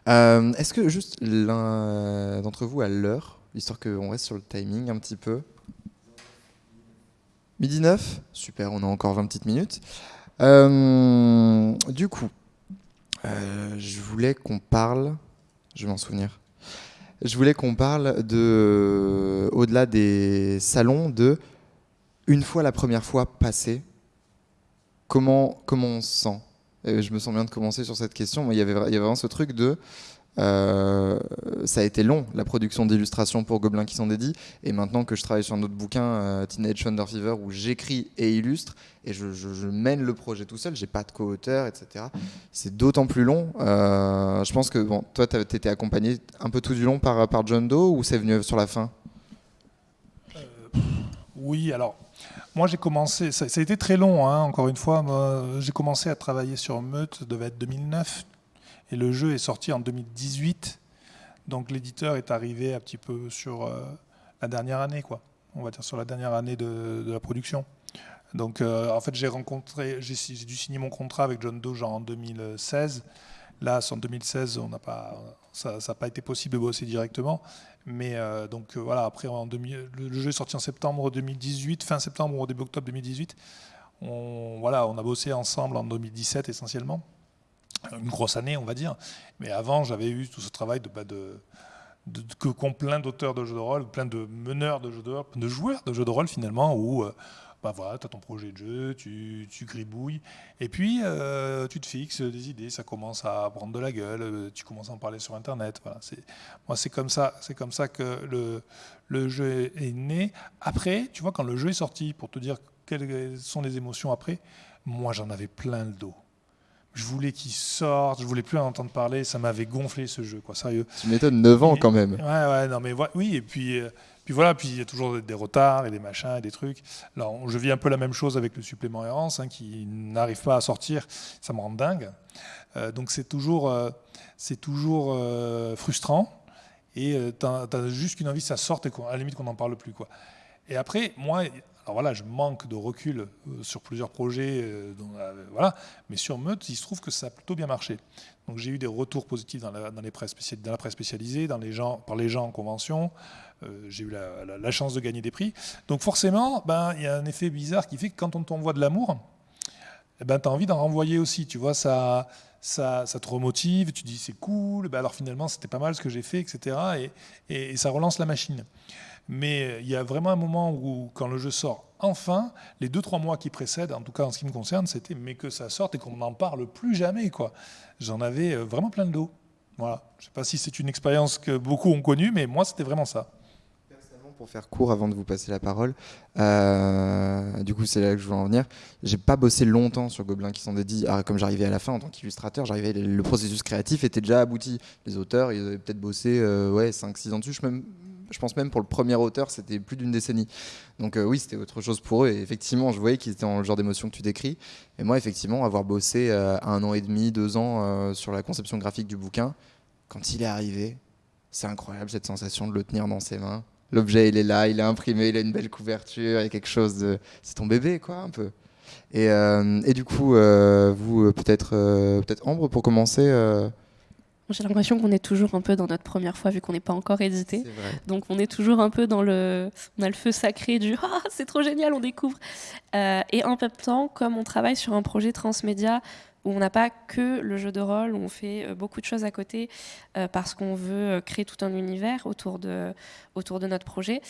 Euh, est-ce que juste l'un d'entre vous a l'heure histoire qu'on reste sur le timing un petit peu. Midi 9 Super, on a encore 20 petites minutes. Euh, du coup, euh, je voulais qu'on parle, je vais m'en souvenir, je voulais qu'on parle de, au-delà des salons, de une fois la première fois passée, comment, comment on se sent? Je me sens bien de commencer sur cette question. avait, il y avait vraiment ce truc de euh, ça a été long, la production d'illustrations pour Gobelins qui s'en dédient. Et maintenant que je travaille sur un autre bouquin, euh, Teenage Thunder Fever, où j'écris et illustre, et je, mène le projet tout seul, j'ai pas de co-auteur, etc. C'est d'autant plus long. Euh, je pense que toi, tu été accompagné un peu tout du long par, par John Doe, ou c'est venu sur la fin? Oui, alors. Moi, j'ai commencé, ça, a été très long, hein, encore une fois. J'ai commencé à travailler sur Meute, devait être 2009, et le jeu est sorti en 2018. Donc l'éditeur est arrivé un petit peu sur euh, la dernière année, quoi. On va dire sur la dernière année de, la production. Donc euh, en fait, j'ai rencontré, j'ai dû signer mon contrat avec John Doe en 2016. Là, en 2016, on n'a pas, ça n'a pas été possible de bosser directement. Mais euh, donc voilà, après, en le, jeu est sorti en septembre 2018, fin septembre ou début octobre 2018. On, voilà, on a bossé ensemble en 2017 essentiellement une grosse année, on va dire. Mais avant, j'avais eu tout ce travail de, bah, de, que qu'ont plein d'auteurs de jeux de rôle, plein de meneurs de jeux de rôle, de joueurs de jeux de rôle finalement, où euh, bah voilà, tu as ton projet de jeu, tu, tu gribouilles, et puis euh, tu te fixes des idées, ça commence à prendre de la gueule, euh, tu commences à en parler sur Internet. Voilà, moi, c'est comme ça, c'est comme ça que le, le jeu est né. Après, tu vois, quand le jeu est sorti, pour te dire quelles sont les émotions après, moi j'en avais plein le dos je voulais qu'il sorte, je voulais plus en entendre parler, ça m'avait gonflé ce jeu, quoi, sérieux. Tu m'étonnes, 9 ans quand même. Ouais, ouais, non mais oui, et puis, euh, puis voilà, puis il y a toujours des retards et des machins et des trucs. Alors, je vis un peu la même chose avec le supplément errance, hein, qui n'arrive pas à sortir, ça me rend dingue. Euh, donc c'est toujours, euh, c'est toujours frustrant, et tu as, juste qu'une envie que ça sorte et à la limite qu'on n'en parle plus, quoi. Et après, moi, alors voilà, je manque de recul euh, sur plusieurs projets, euh, euh, voilà, mais sur Meute, il se trouve que ça a plutôt bien marché. Donc j'ai eu des retours positifs dans la, les presse dans spécialisée, dans les gens, par les gens en convention. j'ai eu la, chance de gagner des prix. Donc forcément, ben, il y a un effet bizarre qui fait que quand on t'envoie de l'amour, eh ben, tu as envie d'en renvoyer aussi. Tu vois, ça, ça, te remotive, tu dis c'est cool, ben alors finalement c'était pas mal ce que j'ai fait, etc. Et, et, ça relance la machine. Mais il y a vraiment un moment où, quand le jeu sort enfin, les deux, trois mois qui précèdent, en tout cas en ce qui me concerne, c'était mais que ça sorte et qu'on n'en parle plus jamais. quoi. J'en avais euh, vraiment plein de dos. Voilà. Je ne sais pas si c'est une expérience que beaucoup ont connue, mais moi, c'était vraiment ça. Personnellement, pour faire court avant de vous passer la parole, euh, du coup, c'est là que je veux en venir. J'ai pas bossé longtemps sur Gobelin qui s'en dédie. Ah, comme j'arrivais à la fin en tant qu'illustrateur, j'arrivais, le processus créatif était déjà abouti. Les auteurs, ils avaient peut-être bossé euh, ouais, 5-6 ans dessus. Je même je pense même pour le premier auteur, c'était plus d'une décennie. Donc euh, oui, c'était autre chose pour eux. Et effectivement, je voyais qu'ils étaient dans le genre d'émotion que tu décris. Et moi, effectivement, avoir bossé euh, un an et demi, deux ans euh, sur la conception graphique du bouquin, quand il est arrivé, c'est incroyable cette sensation de le tenir dans ses mains. L'objet, il est là, il est imprimé, il a une belle couverture, il y a quelque chose de... C'est ton bébé, quoi, un peu. Et, et du coup, vous, peut-être peut-être Ambre, pour commencer j'ai l'impression qu'on est toujours un peu dans notre première fois vu qu'on n'est pas encore édité. Donc on est toujours un peu dans le, on a le feu sacré du ah c'est trop génial, on découvre. Euh, et en même temps, comme on travaille sur un projet transmédia où on n'a pas que le jeu de rôle, où on fait euh, beaucoup de choses à côté euh, parce qu'on veut euh, créer tout un univers autour de, autour de notre projet.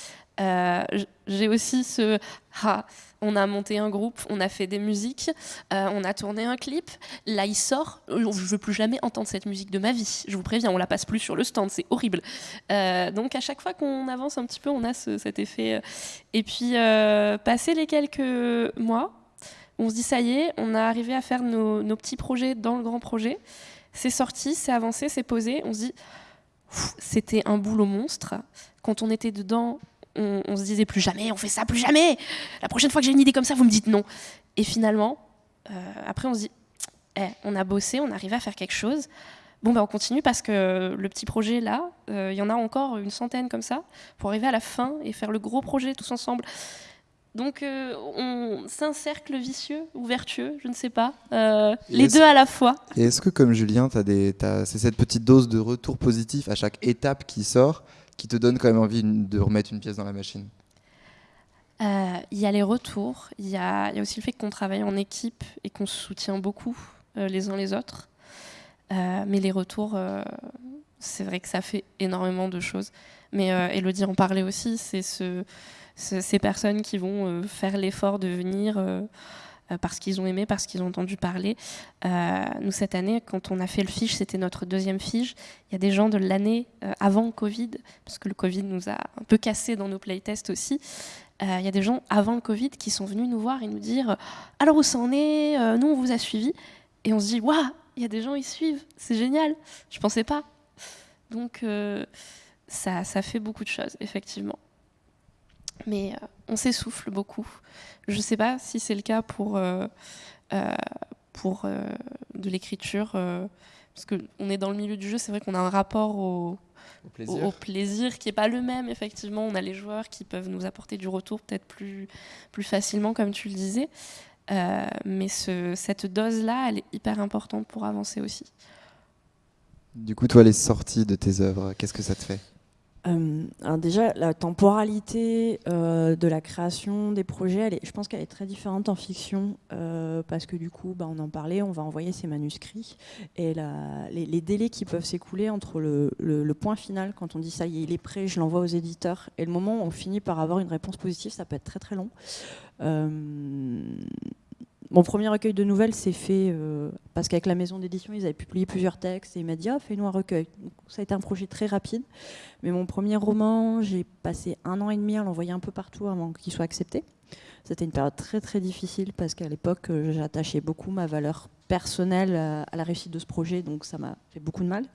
J'ai aussi ce... Ah, on a monté un groupe, on a fait des musiques, on a tourné un clip, là il sort, je ne veux plus jamais entendre cette musique de ma vie, je vous préviens, on la passe plus sur le stand, c'est horrible. donc à chaque fois qu'on avance un petit peu, on a cet effet. Et puis, passer les quelques mois, on se dit ça y est, on a arrivé à faire nos, petits projets dans le grand projet. C'est sorti, c'est avancé, c'est posé. On se dit, c'était un boulot monstre. Quand on était dedans, on, se disait plus jamais, on fait ça, plus jamais. La prochaine fois que j'ai une idée comme ça, vous me dites non. Et finalement, euh, après, on se dit, eh, on a bossé, on arrivé à faire quelque chose. Bon, ben on continue parce que le petit projet là, euh, il y en a encore une centaine comme ça, pour arriver à la fin et faire le gros projet tous ensemble. Donc, euh, on, c'est un cercle vicieux ou vertueux, je ne sais pas. Euh, les deux à la fois. Et est-ce que, comme Julien, as c'est cette petite dose de retour positif à chaque étape qui sort qui te donne quand même envie de remettre une pièce dans la machine? Euh, Il y a les retours, il y, a, aussi le fait qu'on travaille en équipe et qu'on se soutient beaucoup les uns les autres. mais les retours, c'est vrai que ça fait énormément de choses. Mais Elodie en parlait aussi, c'est ce ces personnes qui vont euh, faire l'effort de venir euh, euh, parce qu'ils ont aimé, parce qu'ils ont entendu parler. nous, cette année, quand on a fait le fiche, c'était notre deuxième fiche. Il y a des gens de l'année avant le Covid, parce que le Covid nous a un peu cassé dans nos playtests aussi. Il y a des gens avant le Covid qui sont venus nous voir et nous dire Alors où ça en est Nous, on vous a suivis. Et on se dit Waouh, il y a des gens, ils suivent, c'est génial. Je pensais pas. Donc, ça, ça fait beaucoup de choses, effectivement mais euh, on s'essouffle beaucoup. Je ne sais pas si c'est le cas pour, euh, euh, pour de l'écriture, parce qu'on est dans le milieu du jeu, c'est vrai qu'on a un rapport au, au plaisir. qui n'est pas le même, effectivement. On a les joueurs qui peuvent nous apporter du retour peut-être plus, plus facilement, comme tu le disais. mais ce, cette dose-là, elle est hyper importante pour avancer aussi. Du coup, toi, les sorties de tes œuvres, qu'est-ce que ça te fait? Euh, déjà, la temporalité euh, de la création des projets, je pense qu'elle est très différente en fiction, euh, parce que du coup, bah, on en parlait, on va envoyer ces manuscrits, et les, délais qui peuvent s'écouler entre le, le, point final, quand on dit ça y est, il est prêt, je l'envoie aux éditeurs, et le moment où on finit par avoir une réponse positive, ça peut être très très long. Mon premier recueil de nouvelles s'est fait euh, parce qu'avec la maison d'édition, ils avaient publié plusieurs textes et il m'a dit ah, fais-nous un recueil. ça a été un projet très rapide. Mais mon premier roman, j'ai passé un an et demi à l'envoyer un peu partout avant qu'il soit accepté. C'était une période très très difficile parce qu'à l'époque, euh, j'attachais beaucoup ma valeur personnelle à la réussite de ce projet, donc ça m'a fait beaucoup de mal.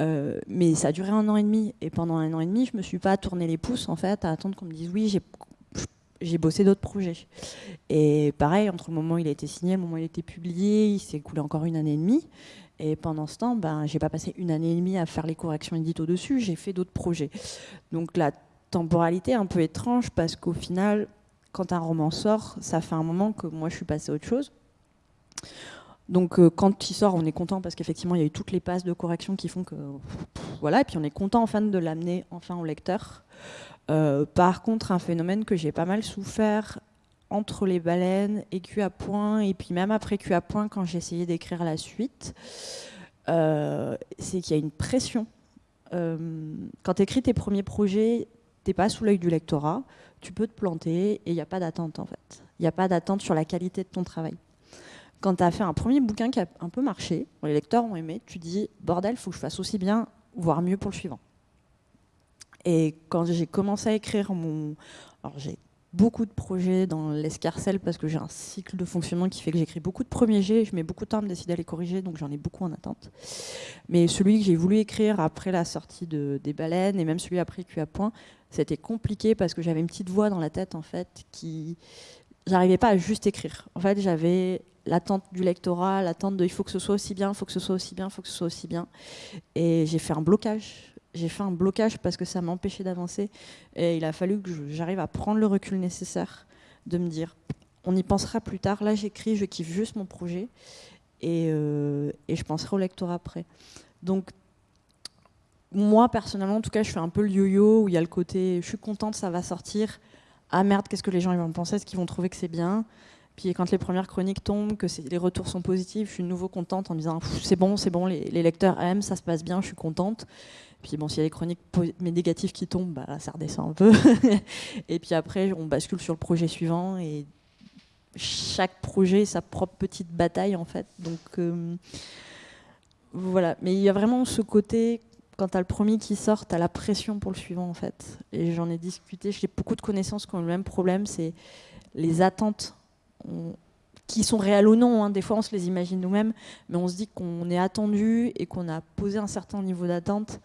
Euh, mais ça a duré un an et demi et pendant un an et demi, je me suis pas tourné les pouces en fait à attendre qu'on me dise oui, j'ai j'ai bossé d'autres projets. Et pareil, entre le moment où il a été signé le moment où il a été publié, il s'est écoulé encore une année et demie. Et pendant ce temps, ben, j'ai pas passé une année et demie à faire les corrections édito dessus, j'ai fait d'autres projets. Donc la temporalité est un peu étrange parce qu'au final, quand un roman sort, ça fait un moment que moi je suis passée à autre chose. Donc euh, quand il sort, on est content parce qu'effectivement il y a eu toutes les passes de correction qui font que voilà, et puis on est content enfin de l'amener enfin au lecteur. Euh, par contre, un phénomène que j'ai pas mal souffert entre les baleines et Q à point, et puis même après Q à point, quand j'ai essayé d'écrire la suite, euh, c'est qu'il y a une pression. Euh, quand tu écris tes premiers projets, t'es pas sous l'œil du lectorat, tu peux te planter et il n'y a pas d'attente en fait. Il n'y a pas d'attente sur la qualité de ton travail. Quand tu as fait un premier bouquin qui a un peu marché, les lecteurs ont aimé, tu dis bordel, faut que je fasse aussi bien, voire mieux pour le suivant. Et quand j'ai commencé à écrire mon... Alors j'ai beaucoup de projets dans l'escarcelle parce que j'ai un cycle de fonctionnement qui fait que j'écris beaucoup de premiers jets, je mets beaucoup de temps à me décider à les corriger, donc j'en ai beaucoup en attente. Mais celui que j'ai voulu écrire après la sortie de, des baleines, et même celui après Q à point, c'était compliqué parce que j'avais une petite voix dans la tête en fait qui... J'arrivais pas à juste écrire. En fait, j'avais l'attente du lectorat, l'attente de il faut que ce soit aussi bien, il faut que ce soit aussi bien, il faut que ce soit aussi bien. Et j'ai fait un blocage j'ai fait un blocage parce que ça m'empêchait d'avancer. Et il a fallu que j'arrive à prendre le recul nécessaire, de me dire, on y pensera plus tard. Là, j'écris, je kiffe juste mon projet. Et, euh, et, je penserai au lectorat après. Donc, moi, personnellement, en tout cas, je fais un peu le yo-yo, où il y a le côté, je suis contente, ça va sortir. Ah merde, qu'est-ce que les gens vont penser? Est-ce qu'ils vont trouver que c'est bien? Puis quand les premières chroniques tombent, que les retours sont positifs, je suis de nouveau contente en me disant c'est bon, c'est bon, les, lecteurs aiment, ça se passe bien, je suis contente. Puis bon, s'il y a des chroniques mais négatives qui tombent, bah, ça redescend un peu. et puis après, on bascule sur le projet suivant et chaque projet sa propre petite bataille en fait. Donc euh, voilà, mais il y a vraiment ce côté quand tu as le premier qui sort, tu as la pression pour le suivant en fait. Et j'en ai discuté, j'ai beaucoup de connaissances qui ont le même problème, c'est les attentes qui sont réelles ou non. Hein. Des fois, on se les imagine nous-mêmes, mais on se dit qu'on est attendu et qu'on a posé un certain niveau d'attente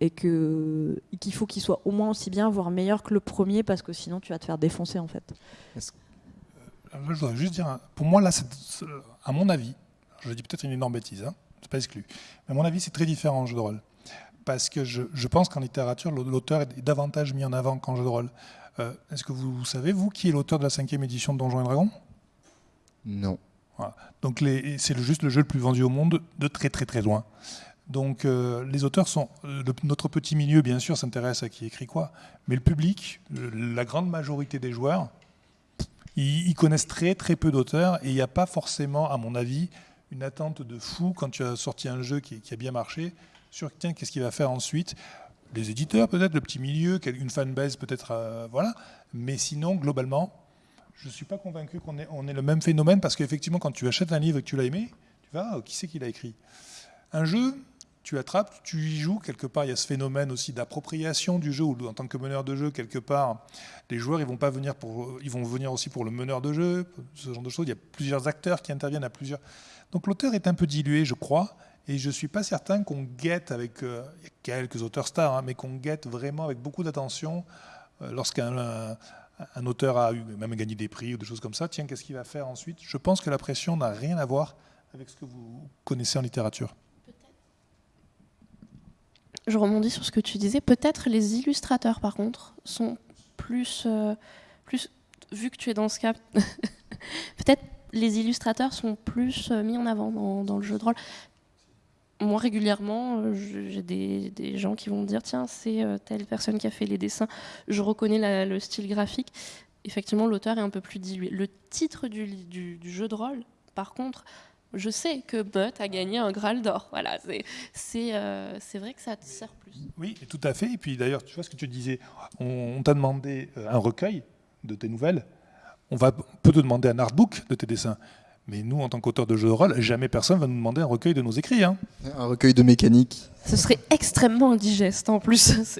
et qu'il faut qu'il soit au moins aussi bien, voire meilleur que le premier, parce que sinon tu vas te faire défoncer en fait. Euh, je voudrais juste dire, pour moi là, à mon avis, je dis peut-être une énorme bêtise, hein, c'est pas exclu, mais à mon avis c'est très différent en jeu de rôle. Parce que je, je pense qu'en littérature, l'auteur est davantage mis en avant qu'en jeu de rôle. Euh, est-ce que vous, savez, vous, qui est l'auteur de la cinquième édition de Donjons et Dragons? Non. Donc c'est juste le jeu le plus vendu au monde de très très très loin. Donc euh, les auteurs sont... Euh, notre petit milieu, bien sûr, s'intéresse à qui écrit quoi, mais le public, la grande majorité des joueurs, ils, connaissent très très peu d'auteurs et il n'y a pas forcément, à mon avis, une attente de fou quand tu as sorti un jeu qui, a bien marché sur tiens, qu'est-ce qu'il va faire ensuite Les éditeurs peut-être, le petit milieu, une fanbase peut-être, euh, voilà. Mais sinon, globalement, je ne suis pas convaincu qu'on ait, le même phénomène parce qu'effectivement, quand tu achètes un livre et que tu l'as aimé, tu vas, oh, qui c'est qui l'a écrit? Un jeu, tu attrapes, tu y joues, quelque part il y a ce phénomène aussi d'appropriation du jeu, ou en tant que meneur de jeu, quelque part, les joueurs ils vont pas venir pour, ils vont venir aussi pour le meneur de jeu, ce genre de choses, il y a plusieurs acteurs qui interviennent à plusieurs. Donc l'auteur est un peu dilué, je crois, et je suis pas certain qu'on guette avec, euh, il y a quelques auteurs stars, hein, mais qu'on guette vraiment avec beaucoup d'attention euh, lorsqu'un un, auteur a même gagné des prix ou des choses comme ça, tiens, qu'est-ce qu'il va faire ensuite? Je pense que la pression n'a rien à voir avec ce que vous connaissez en littérature je rebondis sur ce que tu disais. Peut-être les illustrateurs, par contre, sont plus, euh, plus vu que tu es dans ce cas, peut-être les illustrateurs sont plus euh, mis en avant dans, le jeu de rôle. Moi, régulièrement, euh, j'ai des, gens qui vont me dire tiens, c'est euh, telle personne qui a fait les dessins, je reconnais le style graphique. Effectivement, l'auteur est un peu plus dilué. Le titre du, jeu de rôle, par contre, je sais que Butt a gagné un Graal d'or. Voilà, c'est euh, vrai que ça te sert plus. Oui, tout à fait. Et puis d'ailleurs, tu vois ce que tu disais, on, t'a demandé un recueil de tes nouvelles. On va peut te demander un artbook de tes dessins. Mais nous, en tant qu'auteur de jeux de rôle, jamais personne va nous demander un recueil de nos écrits. Hein. Un recueil de mécanique. Ce serait extrêmement indigeste en plus.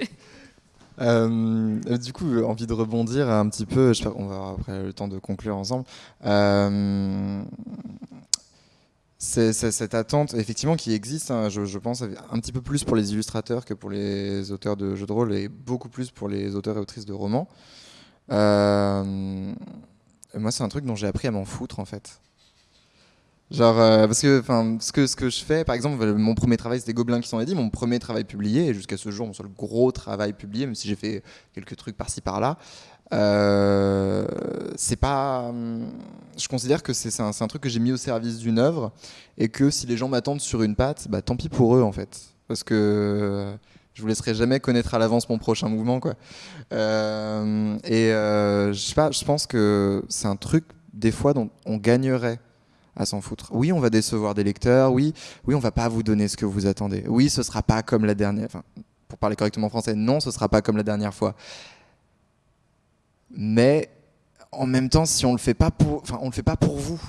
Euh, du coup, envie de rebondir un petit peu, on va avoir après le temps de conclure ensemble. Euh, c'est cette attente, effectivement, qui existe, hein, je, pense, un petit peu plus pour les illustrateurs que pour les auteurs de jeux de rôle et beaucoup plus pour les auteurs et autrices de romans. Euh, moi, c'est un truc dont j'ai appris à m'en foutre, en fait. Genre, euh, parce que, ce que, ce que je fais, par exemple, mon premier travail, c'était Gobelins qui sont dit, mon premier travail publié, et jusqu'à ce jour, mon seul gros travail publié, même si j'ai fait quelques trucs par-ci par-là, euh, c'est pas. Je considère que c'est un, un, truc que j'ai mis au service d'une œuvre, et que si les gens m'attendent sur une patte, bah tant pis pour eux, en fait. Parce que je vous laisserai jamais connaître à l'avance mon prochain mouvement, quoi. Euh, et je sais pas, je pense que c'est un truc, des fois, dont on gagnerait à s'en foutre. Oui, on va décevoir des lecteurs. Oui, oui, on va pas vous donner ce que vous attendez. Oui, ce sera pas comme la dernière. Enfin, pour parler correctement français, non, ce sera pas comme la dernière fois. Mais en même temps, si on le fait pas pour, enfin, on le fait pas pour vous,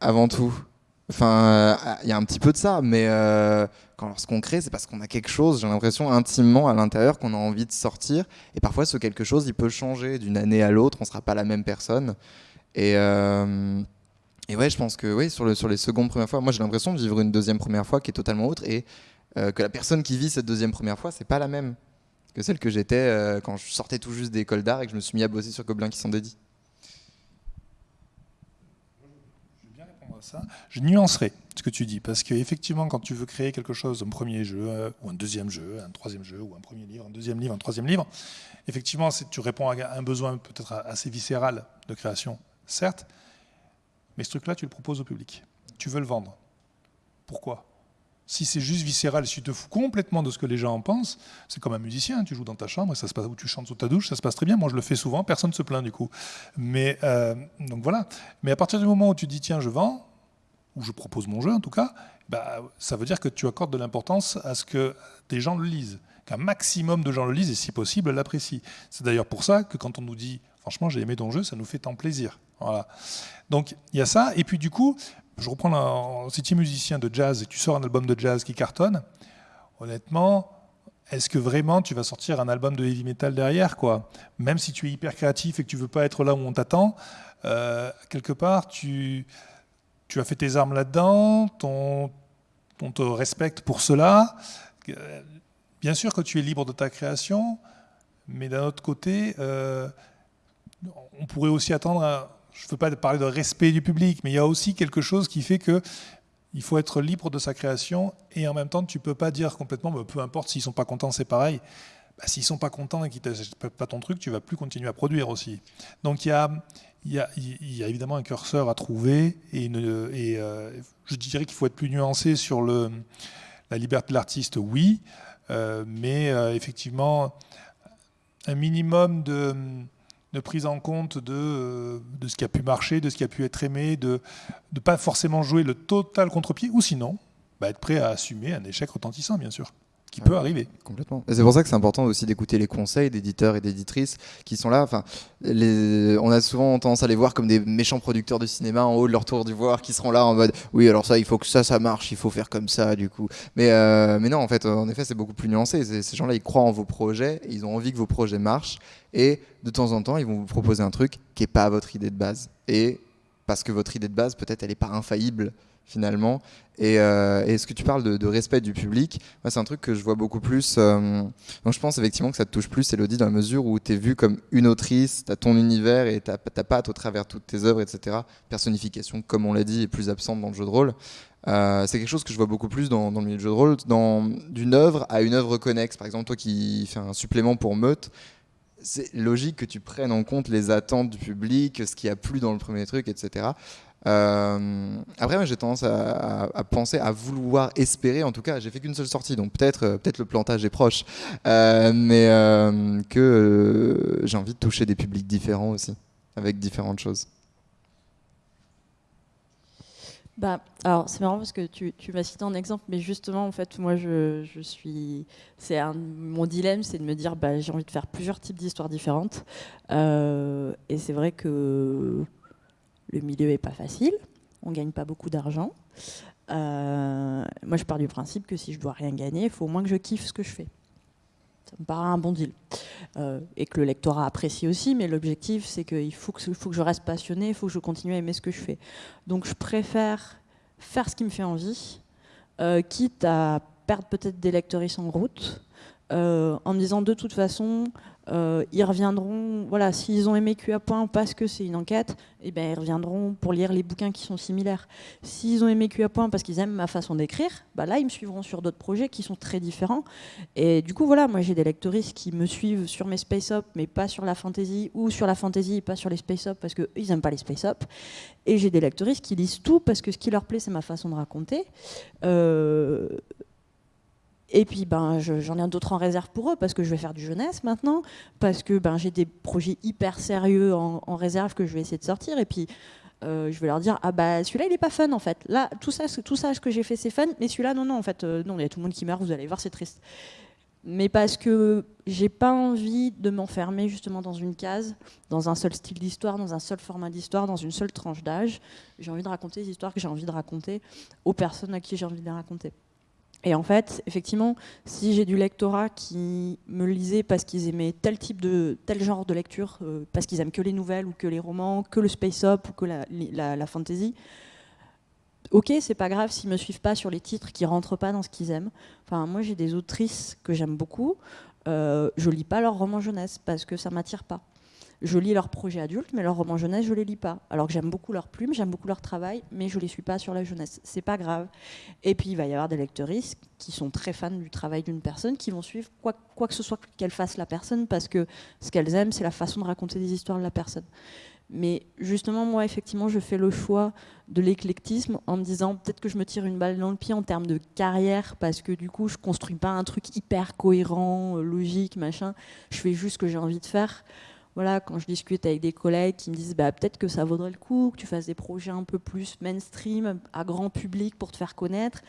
avant tout. Enfin, il y a un petit peu de ça, mais euh, quand lorsqu'on crée, c'est parce qu'on a quelque chose, j'ai l'impression intimement à l'intérieur qu'on a envie de sortir. Et parfois, ce quelque chose, il peut changer d'une année à l'autre. On sera pas la même personne. Et euh, et ouais, je pense que oui, sur, le, sur les secondes premières fois, moi j'ai l'impression de vivre une deuxième première fois qui est totalement autre et euh, que la personne qui vit cette deuxième première fois, c'est pas la même que celle que j'étais euh, quand je sortais tout juste d'école d'art et que je me suis mis à bosser sur Gobelins qui sont dédits. Je vais bien répondre à ça. Je nuancerai ce que tu dis parce qu'effectivement, quand tu veux créer quelque chose, un premier jeu euh, ou un deuxième jeu, un troisième jeu ou un premier livre, un deuxième livre, un troisième livre, effectivement, tu réponds à un besoin peut-être assez viscéral de création, certes mais ce truc-là, tu le proposes au public. Tu veux le vendre. Pourquoi? Si c'est juste viscéral, si tu te fous complètement de ce que les gens en pensent, c'est comme un musicien, tu joues dans ta chambre ça se passe, ou tu chantes sous ta douche, ça se passe très bien. Moi, je le fais souvent, personne ne se plaint du coup. Mais euh, voilà. Mais à partir du moment où tu dis tiens, je vends, ou je propose mon jeu en tout cas, bah, ça veut dire que tu accordes de l'importance à ce que des gens le lisent, qu'un maximum de gens le lisent et si possible l'apprécient. C'est d'ailleurs pour ça que quand on nous dit franchement j'ai aimé ton jeu, ça nous fait tant plaisir. Donc il y a ça. Et puis du coup, je reprends, si tu es musicien de jazz et tu sors un album de jazz qui cartonne, honnêtement, est-ce que vraiment tu vas sortir un album de heavy metal derrière quoi? Même si tu es hyper créatif et que tu veux pas être là où on t'attend, euh, quelque part tu, as fait tes armes là-dedans, on, te respecte pour cela. Bien sûr que tu es libre de ta création, mais d'un autre côté, euh, on pourrait aussi attendre je ne veux pas parler de respect du public, mais il y a aussi quelque chose qui fait que il faut être libre de sa création et en même temps, tu ne peux pas dire complètement, bah, peu importe s'ils ne sont pas contents, c'est pareil. Bah, s'ils ne sont pas contents et qu'ils ne pas ton truc, tu vas plus continuer à produire aussi. Donc il y a, évidemment un curseur à trouver et, euh, je dirais qu'il faut être plus nuancé sur la liberté de l'artiste, oui, euh, mais euh, effectivement, un minimum de de prise en compte de, euh, de, ce qui a pu marcher, de ce qui a pu être aimé, de ne pas forcément jouer le total contre-pied, ou sinon, bah, être prêt à assumer un échec retentissant, bien sûr qui peut arriver. Complètement. c'est pour ça que c'est important aussi d'écouter les conseils d'éditeurs et d'éditrices qui sont là. Enfin, on a souvent tendance à les voir comme des méchants producteurs de cinéma en haut de leur tour d'ivoire qui seront là en mode oui, alors ça, il faut que ça, ça marche, il faut faire comme ça, du coup. Mais, euh, mais non, en fait, en effet, c'est beaucoup plus nuancé. Ces gens-là, ils croient en vos projets, ils ont envie que vos projets marchent et de temps en temps, ils vont vous proposer un truc qui n'est pas votre idée de base. Et parce que votre idée de base, peut-être, elle n'est pas infaillible finalement. Et, euh, ce que tu parles de, respect du public, c'est un truc que je vois beaucoup plus. Euh, donc je pense effectivement que ça te touche plus, Elodie, dans la mesure où tu es vue comme une autrice, tu as ton univers et ta patte au travers toutes tes œuvres, etc. Personnification, comme on l'a dit, est plus absente dans le jeu de rôle. Euh, c'est quelque chose que je vois beaucoup plus dans, dans le milieu du jeu de rôle, d'une œuvre à une œuvre connexe. Par exemple, toi qui fais un supplément pour Meute, c'est logique que tu prennes en compte les attentes du public, ce qui a plu dans le premier truc, etc. Euh, après, j'ai tendance à, penser, à vouloir espérer, en tout cas, j'ai fait qu'une seule sortie, donc peut-être euh, peut-être le plantage est proche, euh, mais que j'ai envie de toucher des publics différents aussi, avec différentes choses. Bah, alors c'est marrant parce que tu, tu m'as cité un exemple, mais justement en fait moi je, je suis, c'est mon dilemme, c'est de me dire bah, j'ai envie de faire plusieurs types d'histoires différentes, et c'est vrai que le milieu est pas facile, on gagne pas beaucoup d'argent. Euh, moi, je pars du principe que si je dois rien gagner, il faut au moins que je kiffe ce que je fais. Ça me paraît un bon deal. Euh, et que le lectorat apprécie aussi, mais l'objectif, c'est qu'il faut que, faut que je reste passionné, il faut que je continue à aimer ce que je fais. Donc, je préfère faire ce qui me fait envie, euh, quitte à perdre peut-être des lecteuristes en route, en me disant de toute façon, euh, ils reviendront, voilà, s'ils ont aimé QA Point parce que c'est une enquête, eh ben, ils reviendront pour lire les bouquins qui sont similaires. S'ils ont aimé QA Point parce qu'ils aiment ma façon d'écrire, bah là, ils me suivront sur d'autres projets qui sont très différents. Et du coup, voilà, moi j'ai des lectoristes qui me suivent sur mes Space Up, mais pas sur la fantasy, ou sur la fantasy pas sur les Space Up parce qu'ils n'aiment pas les Space Up. Et j'ai des lectoristes qui lisent tout parce que ce qui leur plaît, c'est ma façon de raconter. Euh, et puis ben, j'en ai d'autres en réserve pour eux parce que je vais faire du jeunesse maintenant, parce que ben, j'ai des projets hyper sérieux en, réserve que je vais essayer de sortir. Et puis euh, je vais leur dire ah bah celui-là il est pas fun en fait. Là tout ça tout ça ce que j'ai fait c'est fun, mais celui-là non non en fait euh, non il y a tout le monde qui meurt. Vous allez voir c'est triste. Mais parce que j'ai pas envie de m'enfermer justement dans une case, dans un seul style d'histoire, dans un seul format d'histoire, dans une seule tranche d'âge. J'ai envie de raconter les histoires que j'ai envie de raconter aux personnes à qui j'ai envie de les raconter. Et en fait, effectivement, si j'ai du lectorat qui me lisait parce qu'ils aimaient tel type de tel genre de lecture, euh, parce qu'ils aiment que les nouvelles ou que les romans, que le space up ou que la, fantasy, ok, c'est pas grave s'ils me suivent pas sur les titres qui rentrent pas dans ce qu'ils aiment. Enfin, moi j'ai des autrices que j'aime beaucoup. Euh, je lis pas leurs romans jeunesse parce que ça m'attire pas je lis leurs projets adultes, mais leurs romans jeunesse, je les lis pas. Alors que j'aime beaucoup leurs plumes, j'aime beaucoup leur travail, mais je les suis pas sur la jeunesse. C'est pas grave. Et puis il va y avoir des lecteuristes qui sont très fans du travail d'une personne, qui vont suivre quoi, quoi que ce soit qu'elle fasse la personne, parce que ce qu'elles aiment, c'est la façon de raconter des histoires de la personne. Mais justement, moi, effectivement, je fais le choix de l'éclectisme en me disant peut-être que je me tire une balle dans le pied en termes de carrière parce que du coup, je construis pas un truc hyper cohérent, logique, machin. Je fais juste ce que j'ai envie de faire voilà, quand je discute avec des collègues qui me disent bah, peut-être que ça vaudrait le coup que tu fasses des projets un peu plus mainstream, à grand public pour te faire connaître.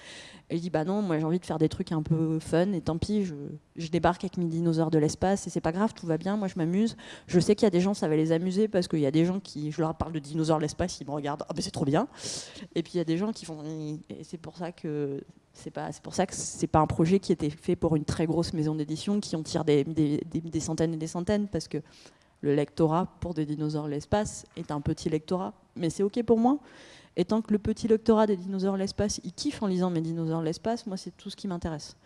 Et je dis bah non, moi j'ai envie de faire des trucs un peu fun et tant pis, je, débarque avec mes dinosaures de l'espace et c'est pas grave, tout va bien, moi je m'amuse. Je sais qu'il y a des gens, ça va les amuser parce qu'il y a des gens qui, je leur parle de dinosaures de l'espace, ils me regardent, ah ben c'est trop bien. Et puis il y a des gens qui font, et c'est pour ça que c'est pas, pour ça que c'est pas un projet qui était fait pour une très grosse maison d'édition qui en tire des centaines et des centaines parce que le lectorat pour des dinosaures l'espace est un petit lectorat, mais c'est ok pour moi. Et tant que le petit lectorat des dinosaures l'espace, il kiffe en lisant mes dinosaures l'espace, moi c'est tout ce qui m'intéresse.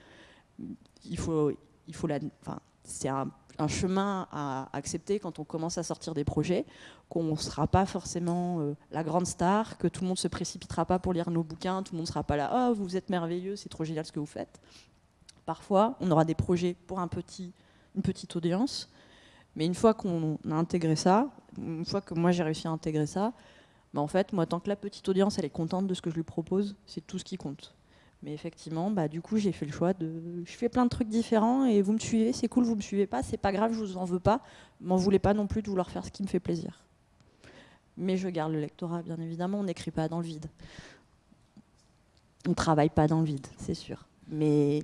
Il faut, il faut la, enfin, c'est un, chemin à accepter quand on commence à sortir des projets, qu'on ne sera pas forcément euh, la grande star, que tout le monde se précipitera pas pour lire nos bouquins, tout le monde ne sera pas là, oh vous êtes merveilleux, c'est trop génial ce que vous faites. Parfois, on aura des projets pour un petit, une petite audience, mais une fois qu'on a intégré ça, une fois que moi j'ai réussi à intégrer ça, bah en fait, moi, tant que la petite audience elle est contente de ce que je lui propose, c'est tout ce qui compte. Mais effectivement, bah, du coup, j'ai fait le choix de. Je fais plein de trucs différents et vous me suivez, c'est cool, vous me suivez pas, c'est pas grave, je vous en veux pas. M'en voulez pas non plus de vouloir faire ce qui me fait plaisir. Mais je garde le lectorat, bien évidemment, on n'écrit pas dans le vide. On travaille pas dans le vide, c'est sûr. Mais.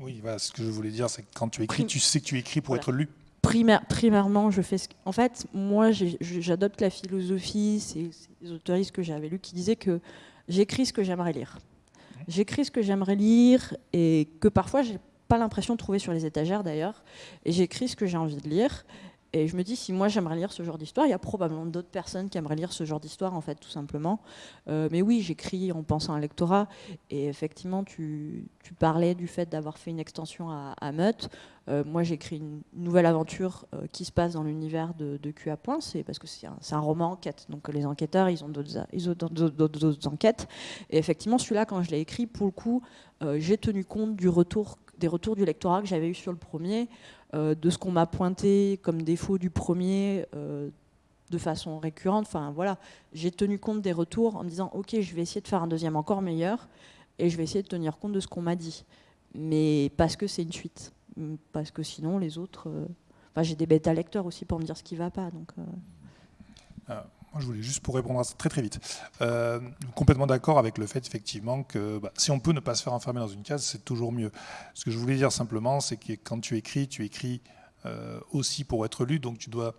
Oui, ce que je voulais dire, c'est que quand tu écris, tu sais que tu écris pour être lu primairement, je fais ce En fait, moi, j'adopte la philosophie, c'est les autoristes que j'avais lus qui disaient que j'écris ce que j'aimerais lire. J'écris ce que j'aimerais lire et que parfois, j'ai pas l'impression de trouver sur les étagères d'ailleurs. Et j'écris ce que j'ai envie de lire. Et je me dis, si moi j'aimerais lire ce genre d'histoire, il y a probablement d'autres personnes qui aimeraient lire ce genre d'histoire, en fait, tout simplement. Euh, mais oui, j'écris en pensant à un lectorat. Et effectivement, tu, parlais du fait d'avoir fait une extension à, à. Euh, moi, j'écris une nouvelle aventure euh, qui se passe dans l'univers de, de Q à point. C'est parce que c'est un, roman enquête. Donc les enquêteurs, ils ont d'autres enquêtes. Et effectivement, celui-là, quand je l'ai écrit, pour le coup, j'ai tenu compte des retours du lectorat que j'avais eu sur le premier. Euh, de ce qu'on m'a pointé comme défaut du premier, euh, de façon récurrente. Enfin voilà, j'ai tenu compte des retours en me disant ok, je vais essayer de faire un deuxième encore meilleur et je vais essayer de tenir compte de ce qu'on m'a dit. Mais parce que c'est une suite, parce que sinon les autres, euh, enfin, j'ai des bêta lecteurs aussi pour me dire ce qui va pas. Donc ah, je voulais juste pour répondre à ça très très vite. Euh, complètement d'accord avec le fait effectivement que bah, si on peut ne pas se faire enfermer dans une case, c'est toujours mieux. Ce que je voulais dire simplement, c'est que quand tu écris, tu écris aussi pour être lu, donc tu dois.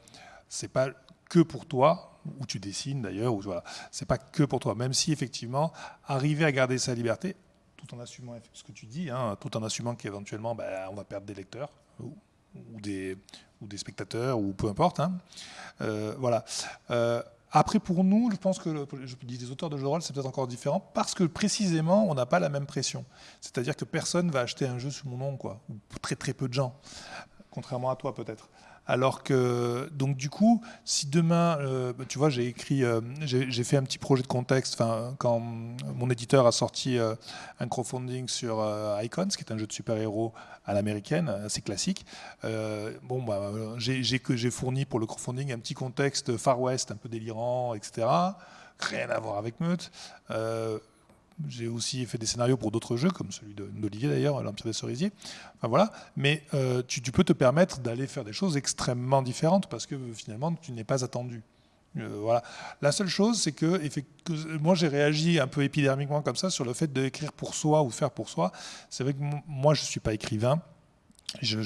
C'est pas que pour toi, ou tu dessines d'ailleurs, ou voilà, c'est pas que pour toi. Même si effectivement, arriver à garder sa liberté, tout en assumant ce que tu dis, hein, tout en assumant qu'éventuellement, ben, on va perdre des lecteurs ou, des, ou des spectateurs ou peu importe. Hein. Euh, voilà. Après, pour nous, je pense que je dis des auteurs de jeux de rôle, c'est peut-être encore différent parce que précisément, on n'a pas la même pression. C'est-à-dire que personne va acheter un jeu sous mon nom, quoi, ou très très peu de gens, contrairement à toi peut-être. Alors que, donc du coup, si demain, euh, tu vois, j'ai écrit, euh, j'ai fait un petit projet de contexte, quand mon éditeur a sorti euh, un crowdfunding sur Icons, qui est un jeu de super-héros à l'américaine, assez classique. bon, bah, j'ai fourni pour le crowdfunding un petit contexte Far West, un peu délirant, etc. Rien à voir avec Meute. J'ai aussi fait des scénarios pour d'autres jeux, comme celui d'Olivier d'ailleurs, l'Empire des Cerisiers. Enfin, voilà. Mais euh, tu, peux te permettre d'aller faire des choses extrêmement différentes parce que finalement, tu n'es pas attendu. Euh, voilà. La seule chose, c'est que, moi, j'ai réagi un peu épidermiquement comme ça sur le fait d'écrire pour soi ou faire pour soi. C'est vrai que moi, je ne suis pas écrivain. je,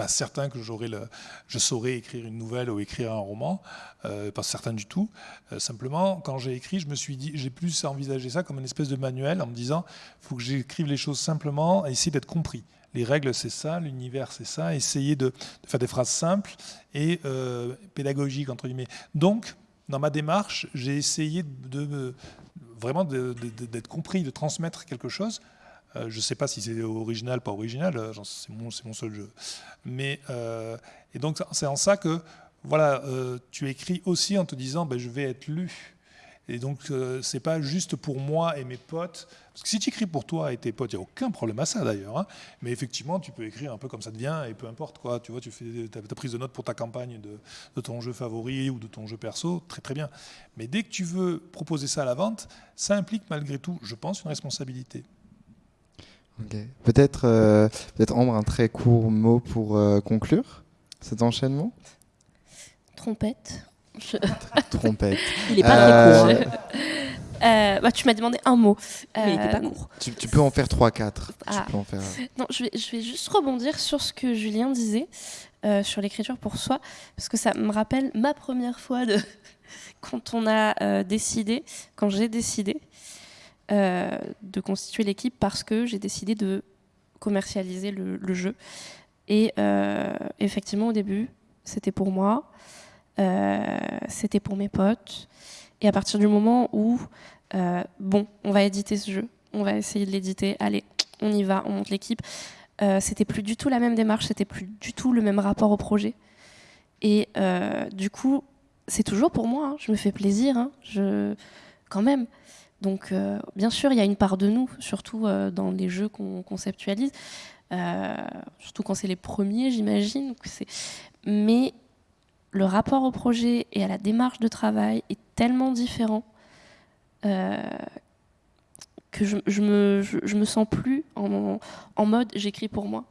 pas certain que j'aurais le, je saurais écrire une nouvelle ou écrire un roman, euh, pas certain du tout. Euh, simplement, quand j'ai écrit, je me suis dit, j'ai plus envisagé ça comme une espèce de manuel en me disant, faut que j'écrive les choses simplement et essayer d'être compris. Les règles, c'est ça, l'univers, c'est ça. Essayer de, faire des phrases simples et euh, pédagogiques entre guillemets. Donc, dans ma démarche, j'ai essayé de, vraiment d'être compris, de transmettre quelque chose euh, je ne sais pas si c'est original, pas original, euh, c'est mon, seul jeu. Mais, euh, et donc c'est en ça que voilà, tu écris aussi en te disant ben, je vais être lu. Et donc c'est pas juste pour moi et mes potes. Parce que si tu écris pour toi et tes potes, il n'y a aucun problème à ça d'ailleurs. Hein. Mais effectivement, tu peux écrire un peu comme ça te vient et peu importe quoi. Tu vois, tu fais ta, prise de notes pour ta campagne de, ton jeu favori ou de ton jeu perso, très très bien. Mais dès que tu veux proposer ça à la vente, ça implique malgré tout, je pense, une responsabilité. Peut-être euh, peut Ambre, un très court mot pour euh, conclure cet enchaînement? Trompette. Trompette. Il n'est pas très court. Hein. Euh, bah, tu m'as demandé un mot. Mais il n'était pas court. Tu, peux en faire 3-4. Ah. Non, je vais, je vais, juste rebondir sur ce que Julien disait sur l'écriture pour soi, parce que ça me rappelle ma première fois de quand on a décidé, quand j'ai décidé euh, de constituer l'équipe parce que j'ai décidé de commercialiser le, jeu. Et euh, effectivement, au début, c'était pour moi, euh, c'était pour mes potes. Et à partir du moment où, bon, on va éditer ce jeu, on va essayer de l'éditer, allez, on y va, on monte l'équipe. c'était plus du tout la même démarche, c'était plus du tout le même rapport au projet. Et du coup, c'est toujours pour moi, hein, je me fais plaisir, hein, je, quand même. Donc, euh, bien sûr, il y a une part de nous, surtout euh, dans les jeux qu'on conceptualise, euh, surtout quand c'est les premiers, j'imagine. Mais le rapport au projet et à la démarche de travail est tellement différent que je, je, me, sens plus en mode j'écris pour moi.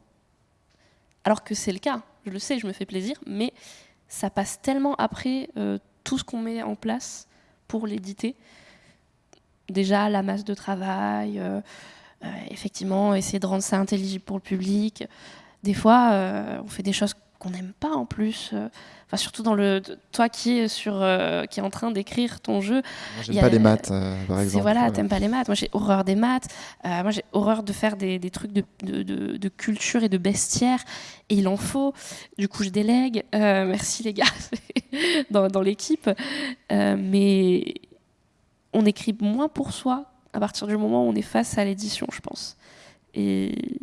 Alors que c'est le cas, je le sais, je me fais plaisir, mais ça passe tellement après tout ce qu'on met en place pour l'éditer déjà la masse de travail, euh, euh, effectivement, essayer de rendre ça intelligible pour le public. Des fois, euh, on fait des choses qu'on n'aime pas en plus. Enfin, surtout dans le toi qui est sur qui est en train d'écrire ton jeu. J'aime pas les maths, par exemple. Voilà, t'aimes pas les maths. Moi, j'ai horreur des maths. moi, j'ai horreur de faire des, des trucs de, de, de, culture et de bestiaire. Et il en faut. Du coup, je délègue. merci les gars dans, dans l'équipe. mais on écrit moins pour soi à partir du moment où on est face à l'édition, je pense. Et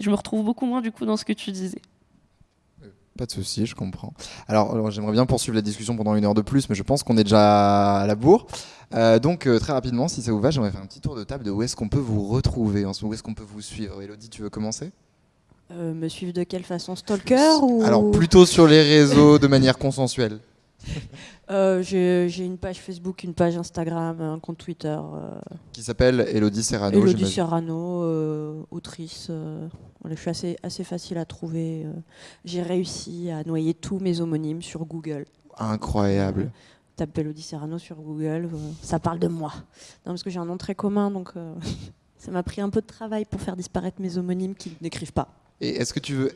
je me retrouve beaucoup moins du coup dans ce que tu disais. Pas de souci, je comprends. Alors, j'aimerais bien poursuivre la discussion pendant une heure de plus, mais je pense qu'on est déjà à la bourre. Euh, donc, euh, très rapidement, si ça vous va, j'aimerais faire un petit tour de table de où est-ce qu'on peut vous retrouver, en ce où est-ce qu'on peut vous suivre. Elodie, tu veux commencer? Euh, Me suivre de quelle façon? Stalker ou... Alors, plutôt sur les réseaux de manière consensuelle. euh, J'ai une page Facebook, une page Instagram, un compte Twitter. Euh, qui s'appelle Elodie Serrano. Elodie Serrano, euh, autrice. je suis assez, assez facile à trouver. J'ai réussi à noyer tous mes homonymes sur Google. Incroyable. tape Elodie Serrano sur Google, ça parle de moi. Non, parce que j'ai un nom très commun, donc ça m'a pris un peu de travail pour faire disparaître mes homonymes qui n'écrivent pas. Et est-ce que tu veux